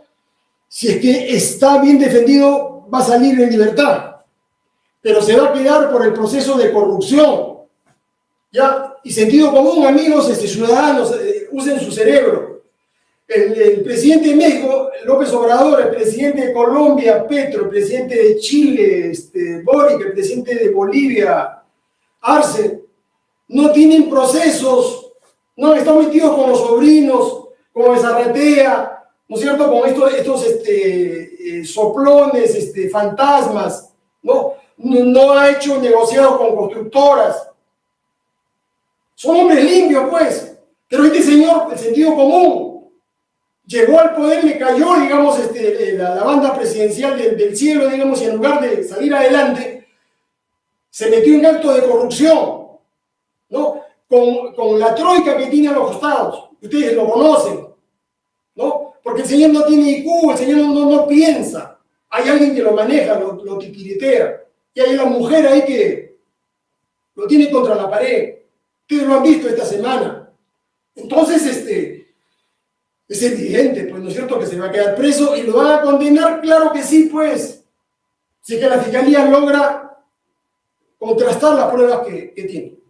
Si es que está bien defendido, va a salir en libertad pero se va a quedar por el proceso de corrupción. ¿Ya? Y sentido común, amigos, este, ciudadanos, eh, usen su cerebro. El, presidente de México, López Obrador, el presidente de Colombia, Petro, el presidente de Chile, este, Boric, el presidente de Bolivia, Arce, no tienen procesos, no están metidos con los sobrinos, como Zarratea, ¿no es cierto? Con estos, estos este, eh, soplones, este, fantasmas, ¿no? no ha hecho negociado con constructoras. Son hombres limpios, pues. Pero este señor, el sentido común, llegó al poder, le cayó, digamos, este, la, banda presidencial del, cielo, digamos, y en lugar de salir adelante, se metió en acto de corrupción, ¿no? Con, la troika que tiene a los costados. Ustedes lo conocen, ¿no? Porque el señor no tiene IQ, el señor no, no, piensa. Hay alguien que lo maneja, lo, lo titiritea. Y hay una mujer ahí que lo tiene contra la pared. Ustedes lo han visto esta semana. Entonces, este, es evidente, pues, ¿no es cierto?, que se va a quedar preso y lo van a condenar, claro que sí, pues, si que la fiscalía logra contrastar las pruebas que, tiene.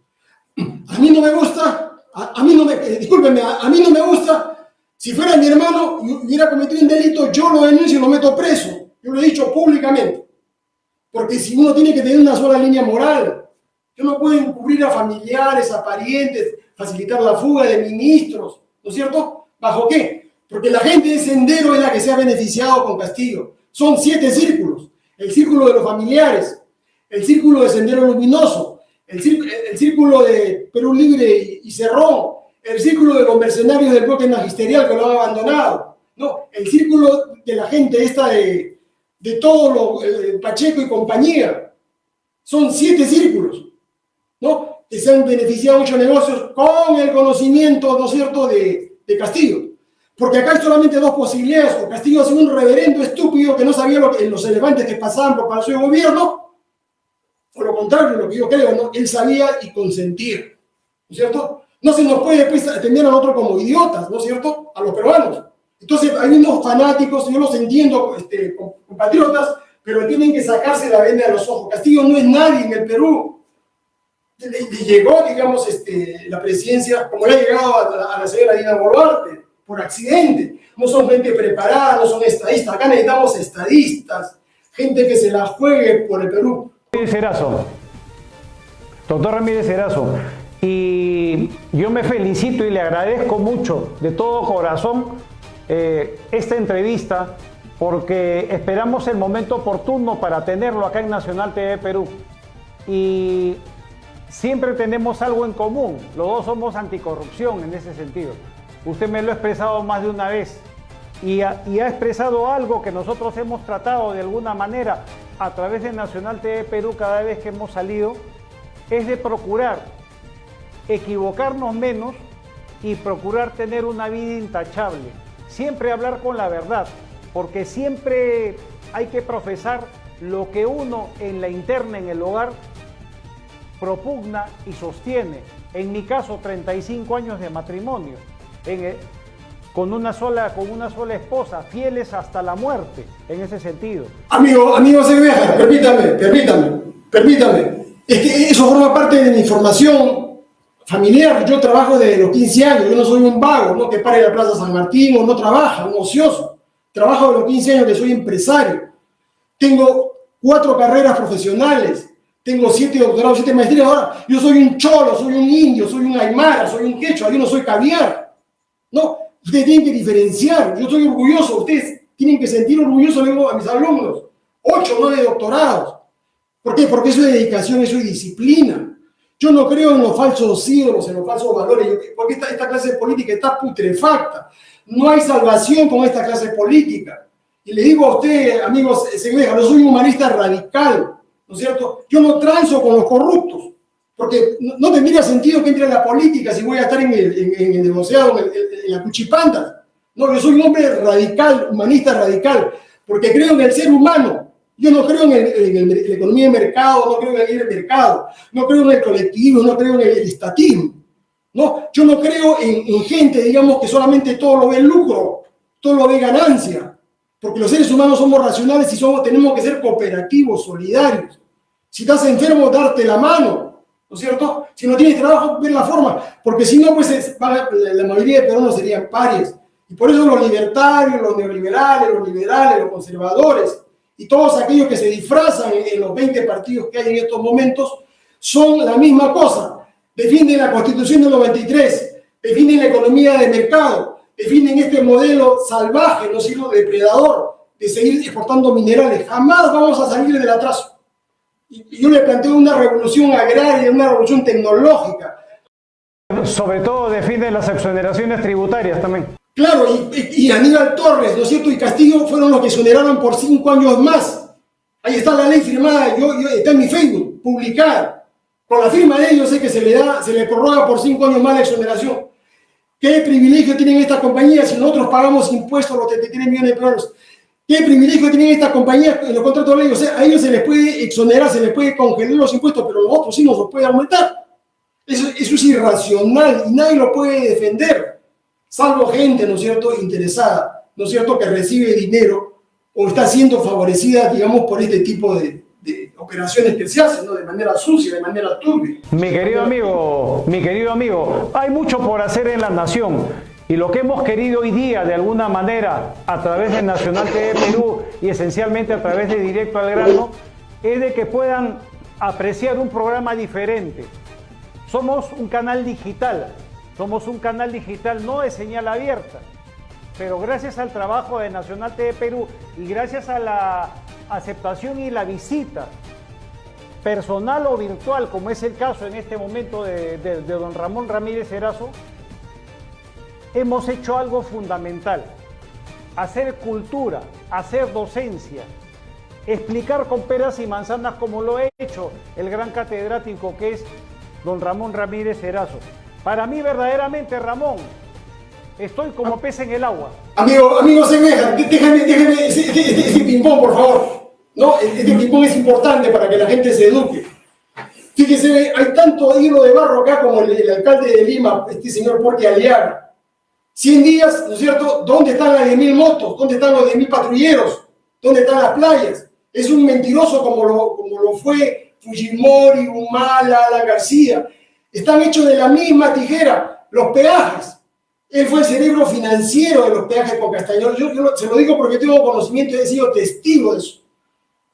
A mí no me gusta, a, mí no me, eh, discúlpenme, a, a, mí no me gusta, si fuera mi hermano y hubiera cometido un delito, yo lo denuncio y lo meto preso. Yo lo he dicho públicamente. Porque si uno tiene que tener una sola línea moral, yo no puedo encubrir a familiares, a parientes, facilitar la fuga de ministros, ¿no es cierto? ¿Bajo qué? Porque la gente de Sendero es la que se ha beneficiado con Castillo. Son siete círculos. El círculo de los familiares, el círculo de Sendero Luminoso, el, círculo de Perú Libre y Cerrón, el círculo de los mercenarios del bloque magisterial que lo han abandonado, no, el círculo de la gente esta de, de todo lo, eh, Pacheco y compañía. Son siete círculos, ¿no? Que se han beneficiado muchos negocios con el conocimiento, ¿no es cierto?, de, de Castillo. Porque acá hay solamente dos posibilidades. O Castillo es un reverendo estúpido que no sabía lo que, los elefantes que pasaban por Palacio de Gobierno, o lo contrario, lo que yo creo, ¿no? Él sabía y consentía. ¿no es cierto? No se nos puede después atender a nosotros como idiotas, ¿no es cierto? A los peruanos. Entonces, hay unos fanáticos, yo los entiendo, este, compatriotas, pero tienen que sacarse la venda de los ojos. Castillo no es nadie en el Perú. Le, llegó, digamos, este, la presidencia, como le ha llegado a la, señora Dina Boluarte, por accidente. No son gente preparada, no son estadistas. Acá necesitamos estadistas, gente que se la juegue por el Perú. Serazo. Doctor Ramírez Erazo, y yo me felicito y le agradezco mucho de todo corazón eh, esta entrevista porque esperamos el momento oportuno para tenerlo acá en Nacional TV Perú. Y siempre tenemos algo en común, los dos somos anticorrupción en ese sentido. Usted me lo ha expresado más de una vez y ha, expresado algo que nosotros hemos tratado de alguna manera a través de Nacional TV Perú cada vez que hemos salido, es de procurar equivocarnos menos y procurar tener una vida intachable. Siempre hablar con la verdad, porque siempre hay que profesar lo que uno en la interna, en el hogar, propugna y sostiene. En mi caso, 35 años de matrimonio, con, una sola, con una sola esposa, fieles hasta la muerte, en ese sentido. Amigo, amigo Cerveja, permítame, permítame, permítame. Es que eso forma parte de mi formación familiar. Yo trabajo desde los 15 años, yo no soy un vago, no que pare la Plaza San Martín o no trabaja, un ocioso. Trabajo de los 15 años que soy empresario. Tengo cuatro carreras profesionales. Tengo siete doctorados, siete maestrías. Ahora, yo soy un cholo, soy un indio, soy un aymara, soy un quechua, yo no soy caviar. No, ustedes tienen que diferenciar. Yo soy orgulloso, ustedes tienen que sentir orgulloso a mis alumnos. Ocho, nueve doctorados. ¿Por qué? Porque eso es dedicación, eso es disciplina. Yo no creo en los falsos ídolos, en los falsos valores, porque esta, clase política está putrefacta. No hay salvación con esta clase política. Y le digo a usted, amigos, Segreja, yo soy un humanista radical, ¿no es cierto? Yo no transo con los corruptos, porque no, tendría sentido que entre en la política si voy a estar en el, en, negociado, en, la cuchipanda. No, yo soy un hombre radical, humanista radical, porque creo en el ser humano, yo no creo en, la economía de mercado, no creo en el libre mercado, no creo en el colectivo, no creo en el estatismo. No, yo no creo en, gente, digamos, que solamente todo lo ve lucro, todo lo ve ganancia, porque los seres humanos somos racionales y somos, tenemos que ser cooperativos, solidarios. Si estás enfermo, darte la mano, ¿no es cierto? Si no tienes trabajo, ver la forma, porque si no, pues la mayoría de peruanos serían pares. Y por eso los libertarios, los neoliberales, los liberales, los conservadores, y todos aquellos que se disfrazan en, los 20 partidos que hay en estos momentos son la misma cosa. Defienden la Constitución del 93, defienden la economía de mercado, defienden este modelo salvaje, no sino depredador, de seguir exportando minerales. Jamás vamos a salir del atraso. Y yo le planteo una revolución agraria, una revolución tecnológica. Sobre todo defienden las exoneraciones tributarias también. Claro, y, Aníbal Torres, ¿no es cierto? Y Castillo fueron los que exoneraron por cinco años más. Ahí está la ley firmada, yo, está en mi Facebook, publicada. Con la firma de ellos sé que se le da, se le prorroga por cinco años más la exoneración. ¿Qué privilegio tienen estas compañías si nosotros pagamos impuestos los 33 millones de pesos? ¿Qué privilegio tienen estas compañías en los contratos de ley? A ellos se les puede exonerar, se les puede congelar los impuestos, pero a nosotros sí nos los puede aumentar. Eso, eso es irracional y nadie lo puede defender salvo gente, ¿no es cierto?, interesada, ¿no es cierto?, que recibe dinero o está siendo favorecida, digamos, por este tipo de, operaciones que se hacen. De manera sucia, de manera turbia. Mi querido amigo, mi querido amigo, hay mucho por hacer en la nación. Y lo que hemos querido hoy día, de alguna manera, a través de Nacional TV Perú y esencialmente a través de Directo al Grano, es de que puedan apreciar un programa diferente. Somos un canal digital, somos un canal digital no de señal abierta, pero gracias al trabajo de Nacional TV Perú y gracias a la aceptación y la visita personal o virtual, como es el caso en este momento de, don Ramón Ramírez Erazo, hemos hecho algo fundamental, hacer cultura, hacer docencia, explicar con peras y manzanas como lo ha hecho el gran catedrático que es don Ramón Ramírez Erazo. Para mí verdaderamente, Ramón, estoy como pez en el agua. Amigo, amigo Semeja, déjame, déjame ese, ese, ping-pong, por favor. No, este ping-pong es importante para que la gente se eduque. Fíjese, hay tanto hilo de barro acá como el, alcalde de Lima, este señor Porque Aliaga. 100 días, ¿no es cierto? ¿Dónde están las 10.000 motos? ¿Dónde están los 10.000 patrulleros? ¿Dónde están las playas? Es un mentiroso como lo, como lo fue Fujimori, Humala, La García. Están hechos de la misma tijera. Los peajes. Él fue el cerebro financiero de los peajes con Castañón. Yo, se lo digo porque tengo conocimiento y he sido testigo de eso.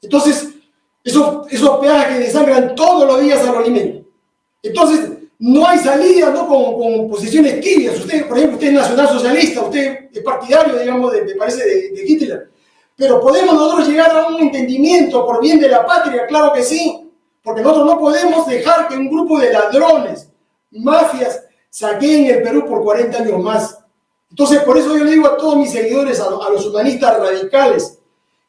Entonces, esos, esos peajes que desangran todos los días a los alimentos. Entonces, no hay salida ¿no? Con, posiciones tibias. Usted, por ejemplo, usted es nacional socialista, usted es partidario, digamos, de, me parece, de, Hitler. Pero ¿podemos nosotros llegar a un entendimiento por bien de la patria? Claro que sí. Porque nosotros no podemos dejar que un grupo de ladrones, mafias, saqueen el Perú por 40 años más. Entonces, por eso yo le digo a todos mis seguidores, a, a los humanistas radicales,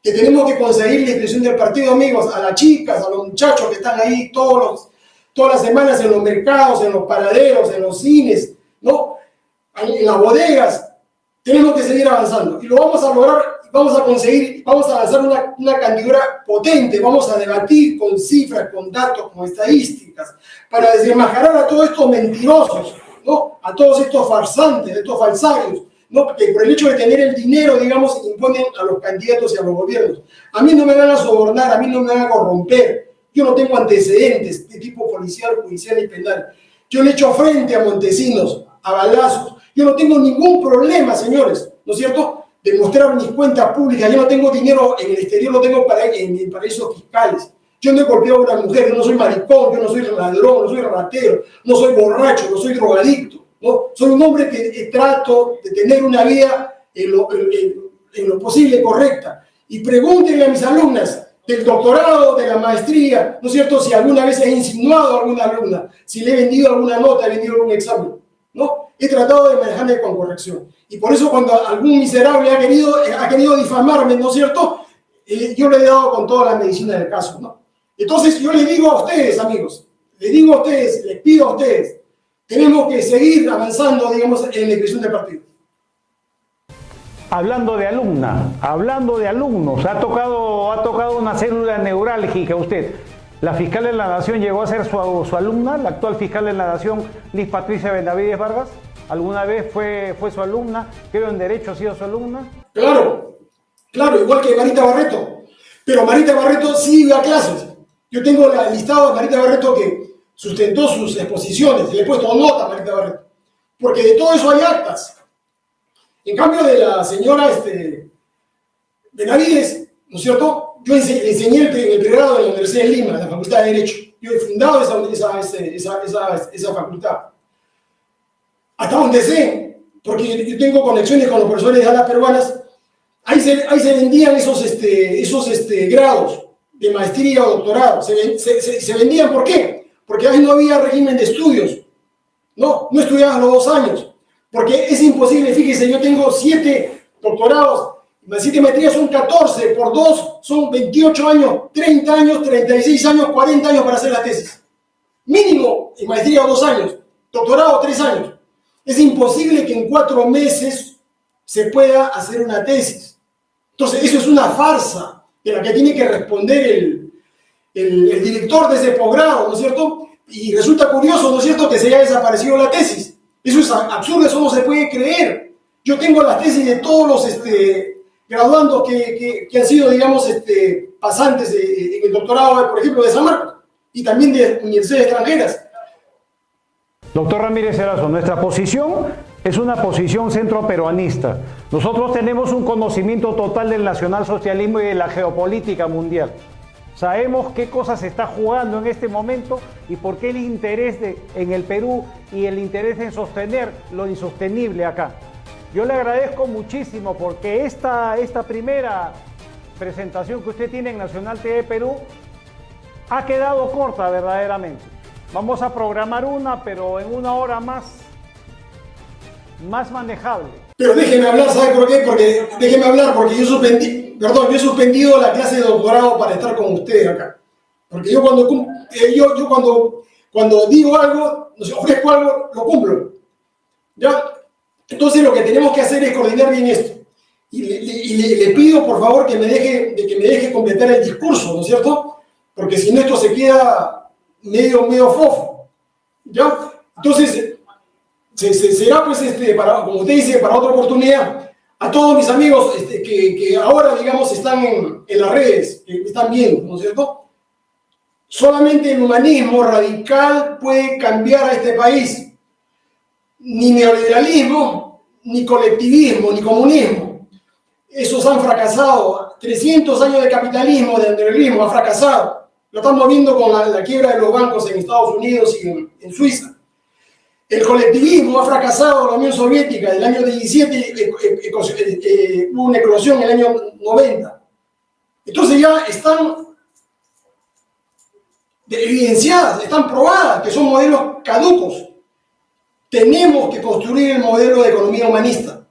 que tenemos que conseguir la inscripción del partido, amigos, a las chicas, a los muchachos que están ahí todos los todas las semanas en los mercados, en los paraderos, en los cines, ¿no? en las bodegas. Tenemos que seguir avanzando y lo vamos a lograr, vamos a conseguir, vamos a lanzar una, una candidatura potente, vamos a debatir con cifras, con datos, con estadísticas, para desmascarar a todos estos mentirosos, ¿no? a todos estos farsantes, estos falsarios, ¿no? que por el hecho de tener el dinero, digamos, imponen a los candidatos y a los gobiernos. A mí no me van a sobornar, a mí no me van a corromper, yo no tengo antecedentes de tipo policial, judicial y penal. Yo le echo frente a Montesinos, a balazos. Yo no tengo ningún problema, señores, ¿no es cierto?, de mostrar mis cuentas públicas. Yo no tengo dinero en el exterior, lo tengo para, en, paraísos fiscales. Yo no he golpeado a una mujer, yo no soy maricón, yo no soy ladrón, no soy ratero, no soy borracho, no soy drogadicto. ¿no? Soy un hombre que trato de tener una vida en lo, en lo posible correcta. Y pregúntenle a mis alumnas, del doctorado, de la maestría, ¿no es cierto? Si alguna vez he insinuado a alguna alumna, si le he vendido alguna nota, he vendido algún examen, ¿no? He tratado de manejarme con corrección. Y por eso cuando algún miserable ha querido, ha querido difamarme, ¿no es cierto? Eh, yo le he dado con toda la medicina del caso, ¿no? Entonces yo les digo a ustedes, amigos, les digo a ustedes, les pido a ustedes, tenemos que seguir avanzando, digamos, en la creación del partido. Hablando de alumna, hablando de alumnos, ha tocado, ha tocado una célula neurálgica usted. La fiscal de la Nación llegó a ser su, su alumna, la actual fiscal de la Nación, Liz Patricia Benavides Vargas. ¿Alguna vez fue, fue su alumna? Creo en Derecho ha sido su alumna. Claro, claro, igual que Marita Barreto. Pero Marita Barreto sí iba a clases. Yo tengo la listado de Marita Barreto que sustentó sus exposiciones. Le he puesto nota a Marita Barreto. Porque de todo eso hay actas. En cambio de la señora este, Benavides, ¿no es cierto? Yo enseñé el, el pregrado en la Universidad de Lima, la Facultad de Derecho. Yo he fundado esa, esa, esa, esa facultad. Hasta donde sé, porque yo tengo conexiones con los profesores de alas peruanas, ahí se, ahí se vendían esos, este, esos este, grados de maestría o doctorado. Se, se, se, vendían, ¿por qué? Porque ahí no había régimen de estudios. No, no estudiabas los dos años. Porque es imposible, fíjese, yo tengo siete doctorados, las siete maestrías son 14, por dos son 28 años, 30 años, 36 años, 40 años para hacer la tesis. Mínimo en maestría dos años, doctorado tres años. Es imposible que en cuatro meses se pueda hacer una tesis. Entonces, eso es una farsa de la que tiene que responder el, el, el director de ese posgrado, ¿no es cierto? Y resulta curioso, ¿no es cierto?, que se haya desaparecido la tesis. Eso es absurdo, eso no se puede creer. Yo tengo las tesis de todos los este, graduandos que, han sido, digamos, este, pasantes en el doctorado, por ejemplo, de San Marcos y también de universidades extranjeras. Doctor Ramírez Erazo, nuestra posición es una posición centroperuanista. Nosotros tenemos un conocimiento total del nacionalsocialismo y de la geopolítica mundial. Sabemos qué cosas se está jugando en este momento y por qué el interés en el Perú y el interés en sostener lo insostenible acá. Yo le agradezco muchísimo porque esta, esta primera presentación que usted tiene en Nacional TV Perú ha quedado corta verdaderamente. Vamos a programar una, pero en una hora más, más manejable. Pero déjeme hablar, ¿sabe por qué? Porque déjeme hablar porque yo suspendí, perdón, yo he suspendido la clase de doctorado para estar con ustedes acá. Porque yo cuando, eh, yo, cuando, cuando digo algo, ofrezco algo, lo cumplo. ¿Ya? Entonces lo que tenemos que hacer es coordinar bien esto. Y, le, pido por favor que me, deje, de que me deje completar el discurso, ¿no es cierto? Porque si no esto se queda, medio, medio fofo. ¿Ya? Entonces, se, será pues, este, para, como usted dice, para otra oportunidad, a todos mis amigos este, que, que, ahora, digamos, están en, en las redes, que están viendo, ¿no es cierto? Solamente el humanismo radical puede cambiar a este país. Ni neoliberalismo, ni colectivismo, ni comunismo. Esos han fracasado. 300 años de capitalismo, de neoliberalismo, ha fracasado. Lo estamos viendo con la, quiebra de los bancos en Estados Unidos y en, Suiza. El colectivismo ha fracasado la Unión Soviética. En el año 17 eh, eh, eh, hubo una eclosión en el año 90. Entonces ya están evidenciadas, están probadas, que son modelos caducos. Tenemos que construir el modelo de economía humanista.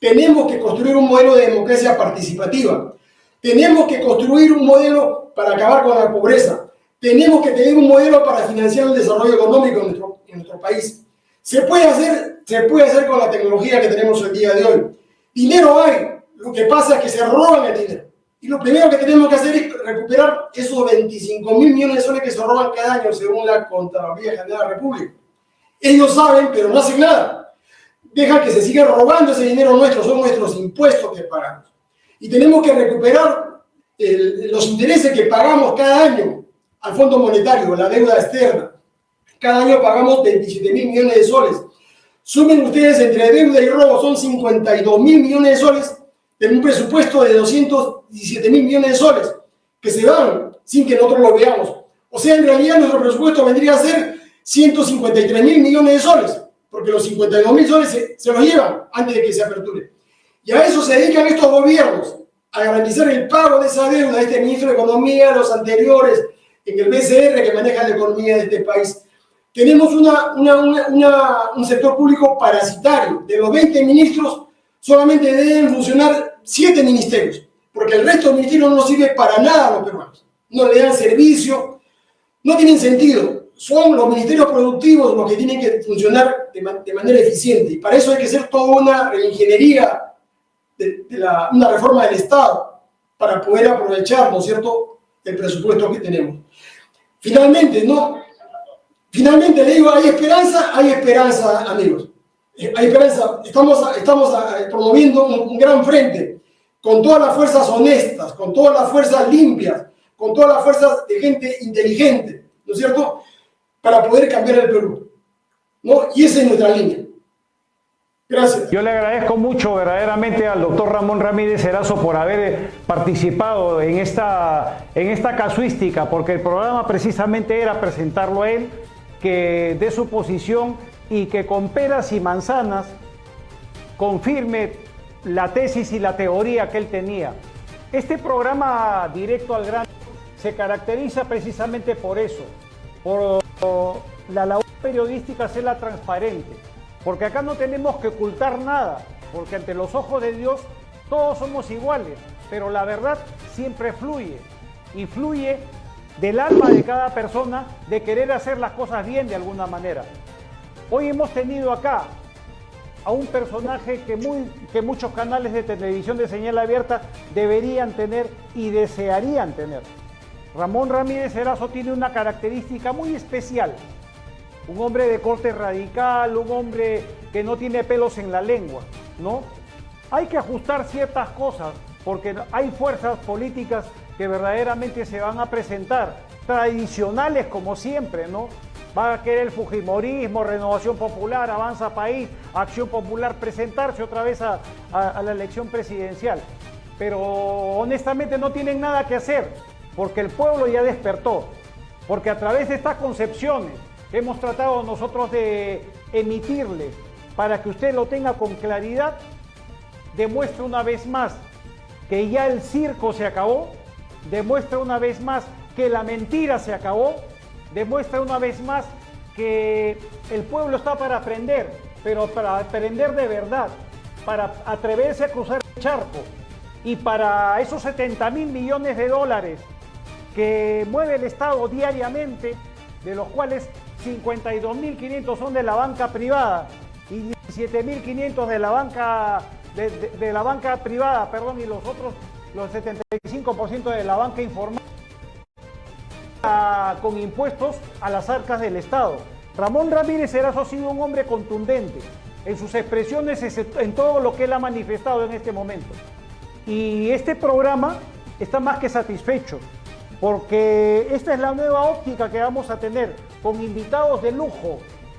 Tenemos que construir un modelo de democracia participativa. Tenemos que construir un modelo para acabar con la pobreza. Tenemos que tener un modelo para financiar el desarrollo económico en nuestro país. Se puede, hacer, se puede hacer con la tecnología que tenemos el día de hoy. Dinero hay, lo que pasa es que se roban el dinero. Y lo primero que tenemos que hacer es recuperar esos 25 mil millones de soles que se roban cada año según la Contraloría General de la República. Ellos saben, pero no hacen nada. Dejan que se siga robando ese dinero nuestro, son nuestros impuestos que pagamos. Y tenemos que recuperar los intereses que pagamos cada año al Fondo Monetario, la deuda externa. Cada año pagamos 27 mil millones de soles. Sumen ustedes entre deuda y robo, son 52 mil millones de soles de un presupuesto de 217 mil millones de soles que se dan sin que nosotros lo veamos. O sea, en realidad nuestro presupuesto vendría a ser 153 mil millones de soles, porque los 52 mil soles se, se, los llevan antes de que se aperture. Y a eso se dedican estos gobiernos, a garantizar el pago de esa deuda, este ministro de Economía, los anteriores, en el BCR que maneja la economía de este país. Tenemos una, una, una, un sector público parasitario. De los 20 ministros, solamente deben funcionar siete ministerios, porque el resto de ministerios no sirve para nada a los peruanos. No le dan servicio, no tienen sentido. Son los ministerios productivos los que tienen que funcionar de, manera eficiente. Y para eso hay que hacer toda una reingeniería, de, la, una reforma del Estado, para poder aprovechar, ¿no es cierto?, el presupuesto que tenemos. Finalmente, ¿no? Finalmente le digo, hay esperanza, hay esperanza, amigos. Eh, hay esperanza, estamos, estamos eh, promoviendo un, gran frente con todas las fuerzas honestas, con todas las fuerzas limpias, con todas las fuerzas de gente inteligente, ¿no es cierto?, para poder cambiar el Perú. ¿no? Y esa es nuestra línea. Gracias. Yo le agradezco mucho verdaderamente al doctor Ramón Ramírez Erazo por haber participado en esta, en esta casuística, porque el programa precisamente era presentarlo a él, que de su posición y que con peras y manzanas confirme la tesis y la teoría que él tenía. Este programa directo al grano se caracteriza precisamente por eso, por la labor periodística ser la transparente, porque acá no tenemos que ocultar nada, porque ante los ojos de Dios todos somos iguales, pero la verdad siempre fluye y fluye del alma de cada persona de querer hacer las cosas bien de alguna manera. Hoy hemos tenido acá a un personaje que, muchos canales de televisión de señal abierta deberían tener y desearían tener. Ramón Ramírez Erazo tiene una característica muy especial. Un hombre de corte radical, un hombre que no tiene pelos en la lengua, ¿no? Hay que ajustar ciertas cosas porque hay fuerzas políticas que verdaderamente se van a presentar, tradicionales como siempre, ¿no? va a querer el Fujimorismo, Renovación Popular, Avanza País, Acción Popular presentarse otra vez a, la elección presidencial. Pero honestamente no tienen nada que hacer, porque el pueblo ya despertó, porque a través de estas concepciones que hemos tratado nosotros de emitirle para que usted lo tenga con claridad, demuestra una vez más que ya el circo se acabó, demuestra una vez más que la mentira se acabó. Demuestra una vez más que el pueblo está para aprender, pero para aprender de verdad, para atreverse a cruzar el charco. Y para esos 70 mil millones de dólares que mueve el Estado diariamente, de los cuales 52.500 son de la banca privada y 17.500 de la banca de, la banca privada, perdón, y los otros los 75% de la banca informal con impuestos a las arcas del Estado. Ramón Ramírez Erazo ha sido un hombre contundente en sus expresiones, en todo lo que él ha manifestado en este momento. Y este programa está más que satisfecho, porque esta es la nueva óptica que vamos a tener, con invitados de lujo,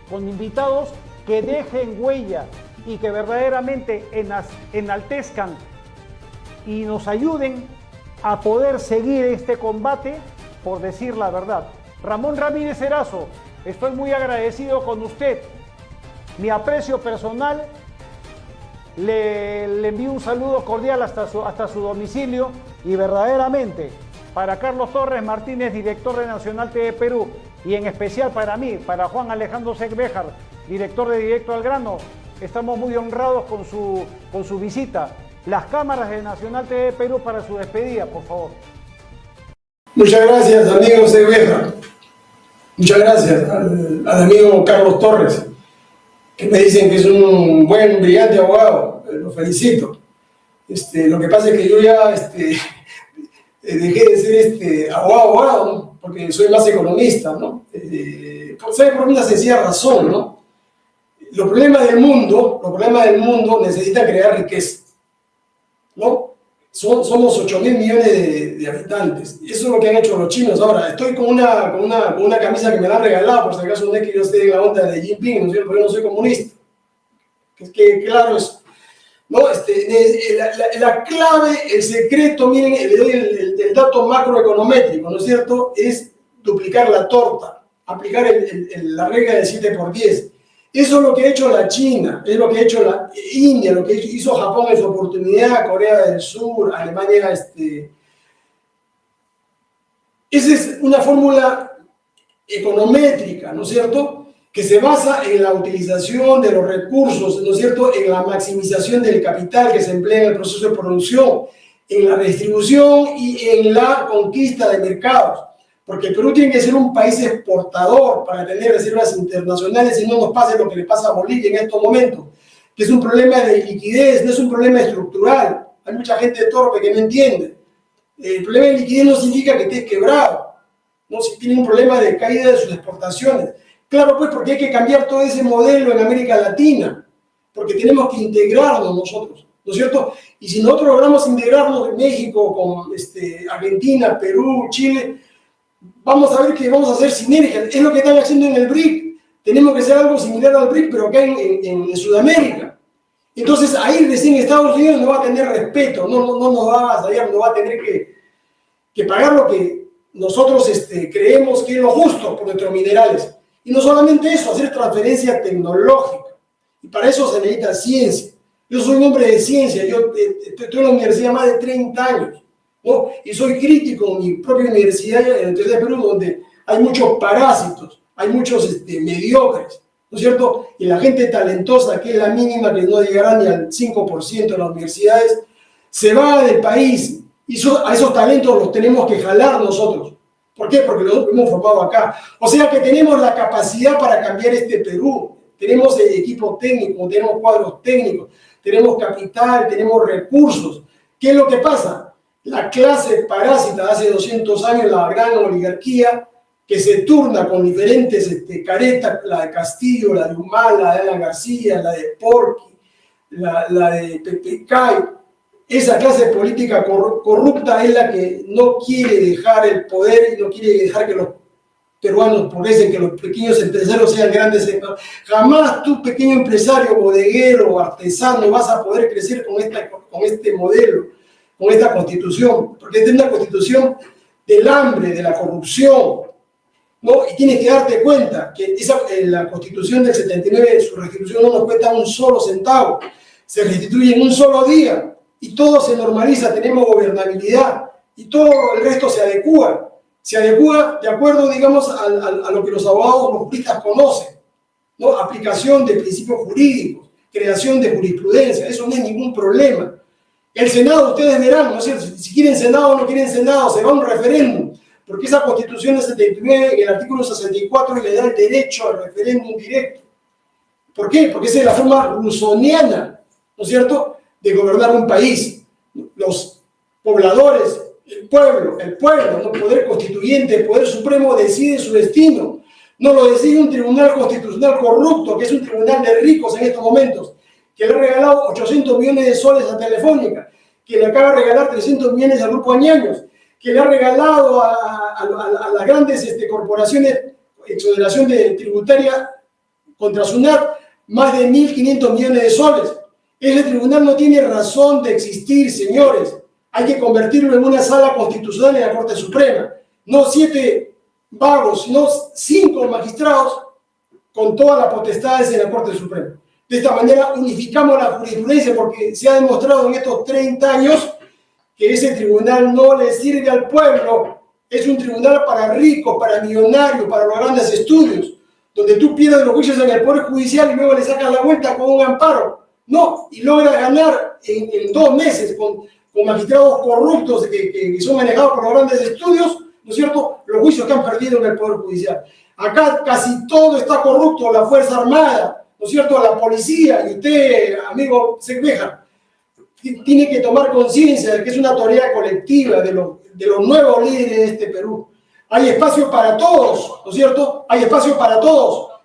con invitados que dejen huella y que verdaderamente enaltezcan y nos ayuden a poder seguir este combate por decir la verdad. Ramón Ramírez Erazo, estoy muy agradecido con usted. Mi aprecio personal, le, envío un saludo cordial hasta su, hasta su domicilio y verdaderamente para Carlos Torres Martínez, director de Nacional TV Perú, y en especial para mí, para Juan Alejandro Segbejar, director de Directo al Grano, estamos muy honrados con su, con su visita. Las cámaras de Nacional TV Perú para su despedida, por favor. Muchas gracias, amigo Segbejar. Muchas gracias al, amigo Carlos Torres, que me dicen que es un buen, brillante abogado. Lo felicito. Este, lo que pasa es que yo ya este, dejé de ser este, abogado, porque soy más economista, ¿no? Eh, por una sencilla razón, ¿no? Los problemas del mundo, los problemas del mundo necesitan crear riqueza, ¿no? somos 8 mil millones de, habitantes. Eso es lo que han hecho los chinos. Ahora, estoy con una, con una, con una camisa que me la han regalado, por si acaso no es que yo esté en la onda de Jinping, ¿no es cierto? Porque yo no soy comunista. Es que, claro, es, ¿no? Este, la, la, clave, el secreto, miren, le doy el, el, dato macroeconométrico, ¿no es cierto? Es duplicar la torta, aplicar la regla del 7 por 10. Eso es lo que ha hecho la China, es lo que ha hecho la India, lo que hizo Japón en su oportunidad, Corea del Sur, Alemania. Este. Esa es una fórmula econométrica, ¿no es cierto?, que se basa en la utilización de los recursos, ¿no es cierto?, en la maximización del capital que se emplea en el proceso de producción, en la distribución y en la conquista de mercados porque Perú tiene que ser un país exportador para tener reservas internacionales y no nos pase lo que le pasa a Bolivia en estos momentos, que es un problema de liquidez, no es un problema estructural. Hay mucha gente torpe que no entiende. El problema de liquidez no significa que esté quebrado, no si tiene un problema de caída de sus exportaciones. Claro, pues porque hay que cambiar todo ese modelo en América Latina, porque tenemos que integrarnos nosotros, ¿no es cierto? Y si nosotros logramos integrarnos en México con este, Argentina, Perú, Chile, vamos a ver que vamos a hacer sinergias. Es lo que están haciendo en el BRIC. Tenemos que hacer algo similar al BRIC, pero acá en, en, Sudamérica. Entonces ahí recién Estados Unidos no va a tener respeto, no, no, no nos va a salir, no va a tener que, que pagar lo que nosotros este, creemos que es lo justo por nuestros minerales. Y no solamente eso, hacer transferencia tecnológica. Y para eso se necesita ciencia. Yo soy un hombre de ciencia, yo eh, estoy en la universidad más de 30 años. Y soy crítico en mi propia universidad, en la Universidad de Perú, donde hay muchos parásitos, hay muchos este, mediocres, ¿no es cierto? Y la gente talentosa, que es la mínima, que no llegará ni al 5% de las universidades, se va del país y a esos talentos los tenemos que jalar nosotros. ¿Por qué? Porque los hemos formado acá. O sea que tenemos la capacidad para cambiar este Perú. Tenemos el equipo técnico, tenemos cuadros técnicos, tenemos capital, tenemos recursos. ¿Qué es lo que pasa? La clase parásita de hace 200 años, la gran oligarquía, que se turna con diferentes este, caretas, la de Castillo, la de Humala, la de Alan García, la de Porqui, la, de Pepecay. Esa clase política corrupta es la que no quiere dejar el poder y no quiere dejar que los peruanos progresen, que los pequeños empresarios sean grandes. Jamás tú, pequeño empresario, bodeguero, artesano, vas a poder crecer con, esta, con este modelo con esta constitución, porque es una constitución del hambre, de la corrupción, ¿no? Y tienes que darte cuenta que esa, la constitución del 79, su restitución no nos cuesta un solo centavo, se restituye en un solo día y todo se normaliza, tenemos gobernabilidad y todo el resto se adecua, se adecua de acuerdo, digamos, a, a, lo que los abogados, los juristas conocen, ¿no? Aplicación de principios jurídicos, creación de jurisprudencia, eso no es ningún problema. El Senado, ustedes verán, ¿no es cierto? Si quieren Senado o no quieren Senado, se va a un referéndum, porque esa constitución del 79, el artículo 64, le da el derecho al referéndum directo. ¿Por qué? Porque esa es la forma rusoniana, ¿no es cierto?, de gobernar un país. Los pobladores, El pueblo, el pueblo, el poder constituyente, el poder supremo decide su destino. No lo decide un tribunal constitucional corrupto, que es un tribunal de ricos en estos momentos, que le ha regalado 800 millones de soles a Telefónica, que le acaba de regalar 300 millones al Grupo Añaños, que le ha regalado a, las grandes este, corporaciones, exoneración de tributaria contra SUNAT, más de 1.500 millones de soles. Ese tribunal no tiene razón de existir, señores. Hay que convertirlo en una sala constitucional en la Corte Suprema. No siete vagos, sino cinco magistrados con todas las potestades en la Corte Suprema. De esta manera unificamos la jurisprudencia porque se ha demostrado en estos 30 años que ese tribunal no le sirve al pueblo. Es un tribunal para ricos, para millonarios, para los grandes estudios, donde tú pierdes los juicios en el Poder Judicial y luego le sacas la vuelta con un amparo. No, y logra ganar en, dos meses con, con, magistrados corruptos que, que, son manejados por los grandes estudios, ¿no es cierto?, los juicios que han perdido en el Poder Judicial. Acá casi todo está corrupto, la Fuerza Armada, ¿no es cierto?, la policía, y usted, amigo queja, tiene que tomar conciencia de que es una autoridad colectiva de, los de los nuevos líderes de este Perú. Hay espacio para todos, ¿no es cierto? Hay espacio para todos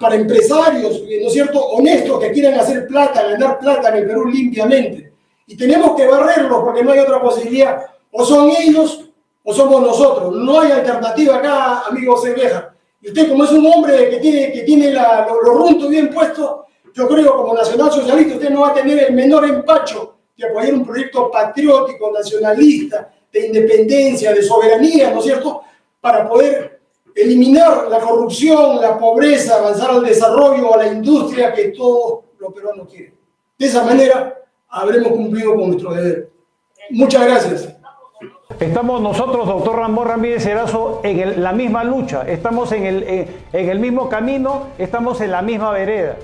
para empresarios, ¿no es cierto?, honestos que quieran hacer plata, ganar plata en el Perú limpiamente. Y tenemos que barrerlos porque no hay otra posibilidad. O son ellos o somos nosotros. No hay alternativa acá, amigo Cerveja. Y usted como es un hombre que tiene, que tiene la, los runtos bien puestos, yo creo como nacional socialista usted no va a tener el menor empacho de apoyar un proyecto patriótico, nacionalista, de independencia, de soberanía, ¿no es cierto?, para poder eliminar la corrupción, la pobreza, avanzar al desarrollo, a la industria que todos los peruanos quieren. De esa manera habremos cumplido con nuestro deber. Muchas gracias. Estamos nosotros, doctor Ramón Ramírez Erazo, en la misma lucha, estamos en el, en, en el mismo camino, estamos en la misma vereda.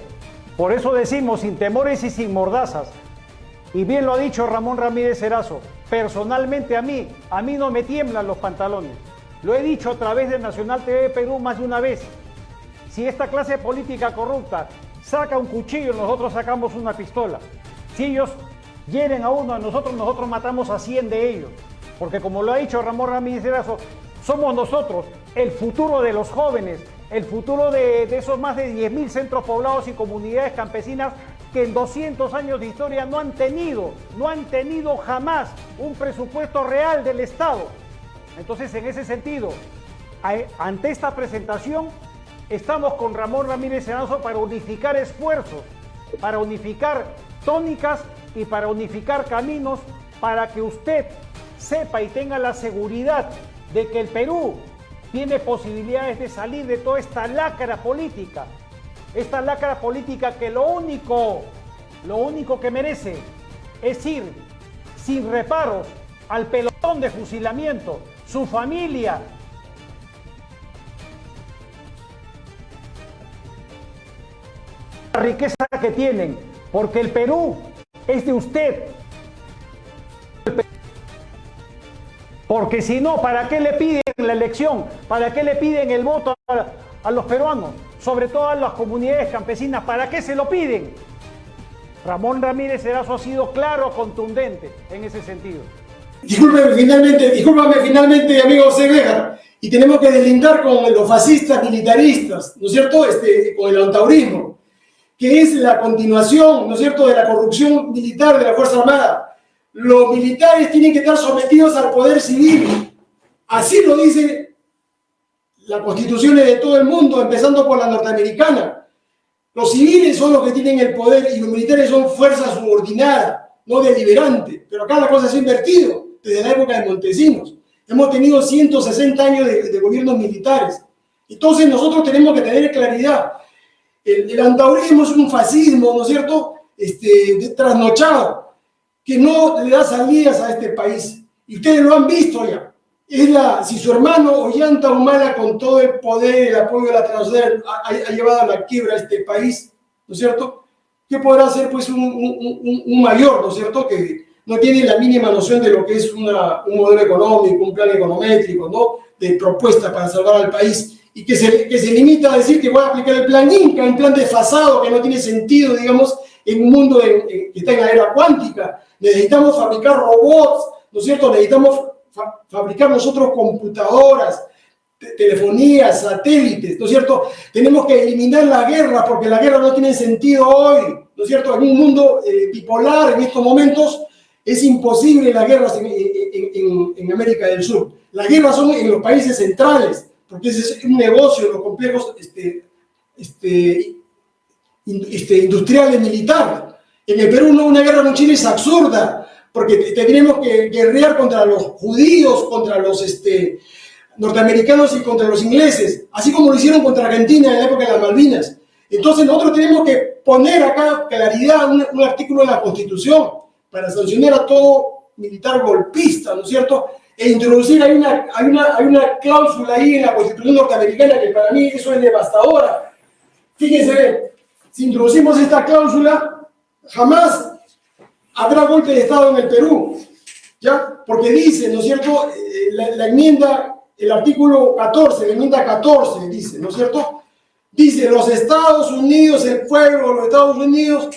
Por eso decimos, sin temores y sin mordazas, y bien lo ha dicho Ramón Ramírez Erazo, personalmente a mí, a mí no me tiemblan los pantalones. Lo he dicho a través de Nacional TV Perú más de una vez. Si esta clase política corrupta saca un cuchillo, nosotros sacamos una pistola. Si ellos hieren a uno, a nosotros, nosotros matamos a 100 de ellos. Porque como lo ha dicho Ramón Ramírez Erazo, somos nosotros el futuro de los jóvenes, el futuro de, esos más de 10.000 centros poblados y comunidades campesinas que en 200 años de historia no han tenido, no han tenido jamás un presupuesto real del Estado. Entonces, en ese sentido, ante esta presentación, estamos con Ramón Ramírez Senazo para unificar esfuerzos, para unificar tónicas y para unificar caminos para que usted sepa y tenga la seguridad de que el Perú tiene posibilidades de salir de toda esta lacra política. Esta lacra política que lo único, lo único que merece es ir sin reparos al pelotón de fusilamiento su familia. La riqueza que tienen, porque el Perú es de usted. Porque si no, ¿para qué le piden la elección? ¿Para qué le piden el voto a, los peruanos? Sobre todo a las comunidades campesinas, ¿para qué se lo piden? Ramón Ramírez Erazo ha sido claro, contundente en ese sentido. Discúlpeme finalmente, discúlpame finalmente, amigo Cegueja, y tenemos que deslindar con los fascistas militaristas, ¿no es cierto?, este, con el antaurismo, que es la continuación, ¿no es cierto?, de la corrupción militar de la Fuerza Armada. Los militares tienen que estar sometidos al poder civil. Así lo dice las constituciones de todo el mundo, empezando por la norteamericana. Los civiles son los que tienen el poder y los militares son fuerza subordinada, no deliberante. Pero acá la cosa se ha invertido desde la época de Montesinos. Hemos tenido 160 años de, gobiernos militares. Entonces nosotros tenemos que tener claridad. El, el es un fascismo, ¿no es cierto?, este, trasnochado, que no le da salidas a este país. Y ustedes lo han visto ya. Es la, si su hermano Ollanta Humala, con todo el poder y el apoyo de la transnacional, ha, llevado a la quiebra a este país, ¿no es cierto? ¿Qué podrá hacer pues un, mayor, ¿no es cierto?, que, no tiene la mínima noción de lo que es un modelo económico, un plan econométrico, ¿no? de propuesta para salvar al país, y que se, que se limita a decir que voy a aplicar el plan Inca, un plan desfasado que no tiene sentido, digamos, en un mundo que está en la era cuántica. Necesitamos fabricar robots, ¿no es cierto? Necesitamos fabricar nosotros computadoras, telefonía, satélites, ¿no es cierto? Tenemos que eliminar la guerra porque la guerra no tiene sentido hoy, ¿no es cierto? En un mundo eh, bipolar en estos momentos es imposible las guerras en, en, América del Sur. Las guerras son en los países centrales, porque ese es un negocio de los complejos este, este, este, industriales militares. En el Perú no, una guerra con Chile es absurda, porque tendríamos que guerrear contra los judíos, contra los este, norteamericanos y contra los ingleses, así como lo hicieron contra Argentina en la época de las Malvinas. Entonces nosotros tenemos que poner acá claridad, un, un artículo en la Constitución para sancionar a todo militar golpista, ¿no es cierto? E introducir, hay una, hay, una, hay una cláusula ahí en la Constitución norteamericana que para mí eso es devastadora. Fíjense, si introducimos esta cláusula, jamás habrá golpe de Estado en el Perú, ¿ya? Porque dice, ¿no es cierto?, eh, la, enmienda, el artículo 14, la enmienda 14 dice, ¿no es cierto?, dice, los Estados Unidos, el pueblo de los Estados Unidos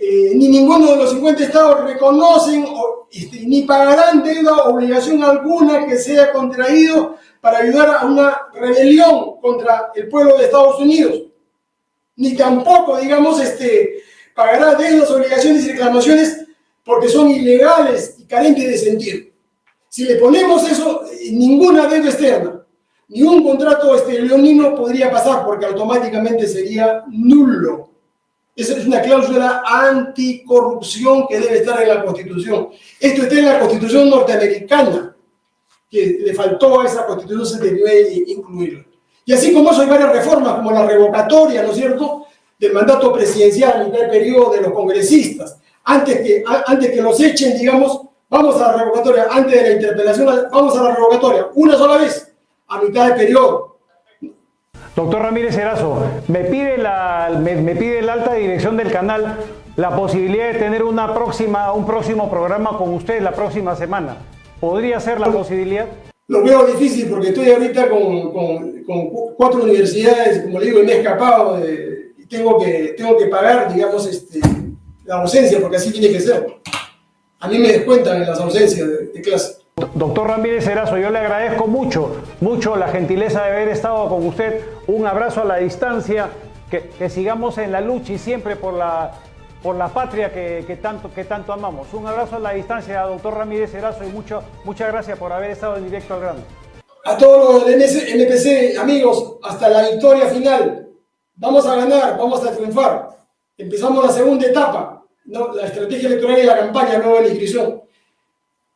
eh, ni ninguno de los 50 estados reconocen este, ni pagarán deuda o obligación alguna que sea contraído para ayudar a una rebelión contra el pueblo de Estados Unidos. Ni tampoco, digamos, este, pagará deudas, obligaciones y reclamaciones porque son ilegales y carentes de sentido. Si le ponemos eso, eh, ninguna deuda externa, ni un contrato este, leonino podría pasar porque automáticamente sería nulo. Esa es una cláusula anticorrupción que debe estar en la Constitución. Esto está en la Constitución norteamericana, que le faltó a esa Constitución 79 incluirlo. Y así como eso hay varias reformas, como la revocatoria, ¿no es cierto?, del mandato presidencial en el periodo de los congresistas. Antes que, antes que los echen, digamos, vamos a la revocatoria, antes de la interpelación, vamos a la revocatoria, una sola vez, a mitad de periodo Doctor Ramírez Erazo, me pide, la, me, pide la alta dirección del canal la posibilidad de tener una próxima, un próximo programa con usted la próxima semana. ¿Podría ser la posibilidad? Lo veo difícil porque estoy ahorita con, con, con cuatro universidades, como le digo, y me he escapado y tengo que, tengo que pagar, digamos, este, la ausencia, porque así tiene que ser. A mí me descuentan en las ausencias de, de clase. Doctor Ramírez Erazo, yo le agradezco mucho, mucho la gentileza de haber estado con usted. Un abrazo a la distancia, que, sigamos en la lucha y siempre por la, por la patria que, tanto, que tanto amamos. Un abrazo a la distancia, doctor Ramírez Erazo, y mucho, muchas gracias por haber estado en directo al grano. A todos los del NPC, amigos, hasta la victoria final. Vamos a ganar, vamos a triunfar. Empezamos la segunda etapa, la estrategia electoral y la campaña, no la inscripción.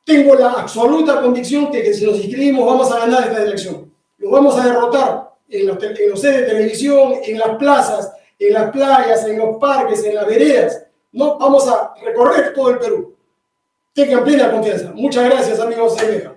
Tengo la absoluta convicción que, que si nos inscribimos vamos a ganar esta elección. Lo vamos a derrotar en los, en los sedes de televisión, en las plazas, en las playas, en los parques, en las veredas. No, vamos a recorrer todo el Perú. Tengan plena confianza. Muchas gracias, amigos de.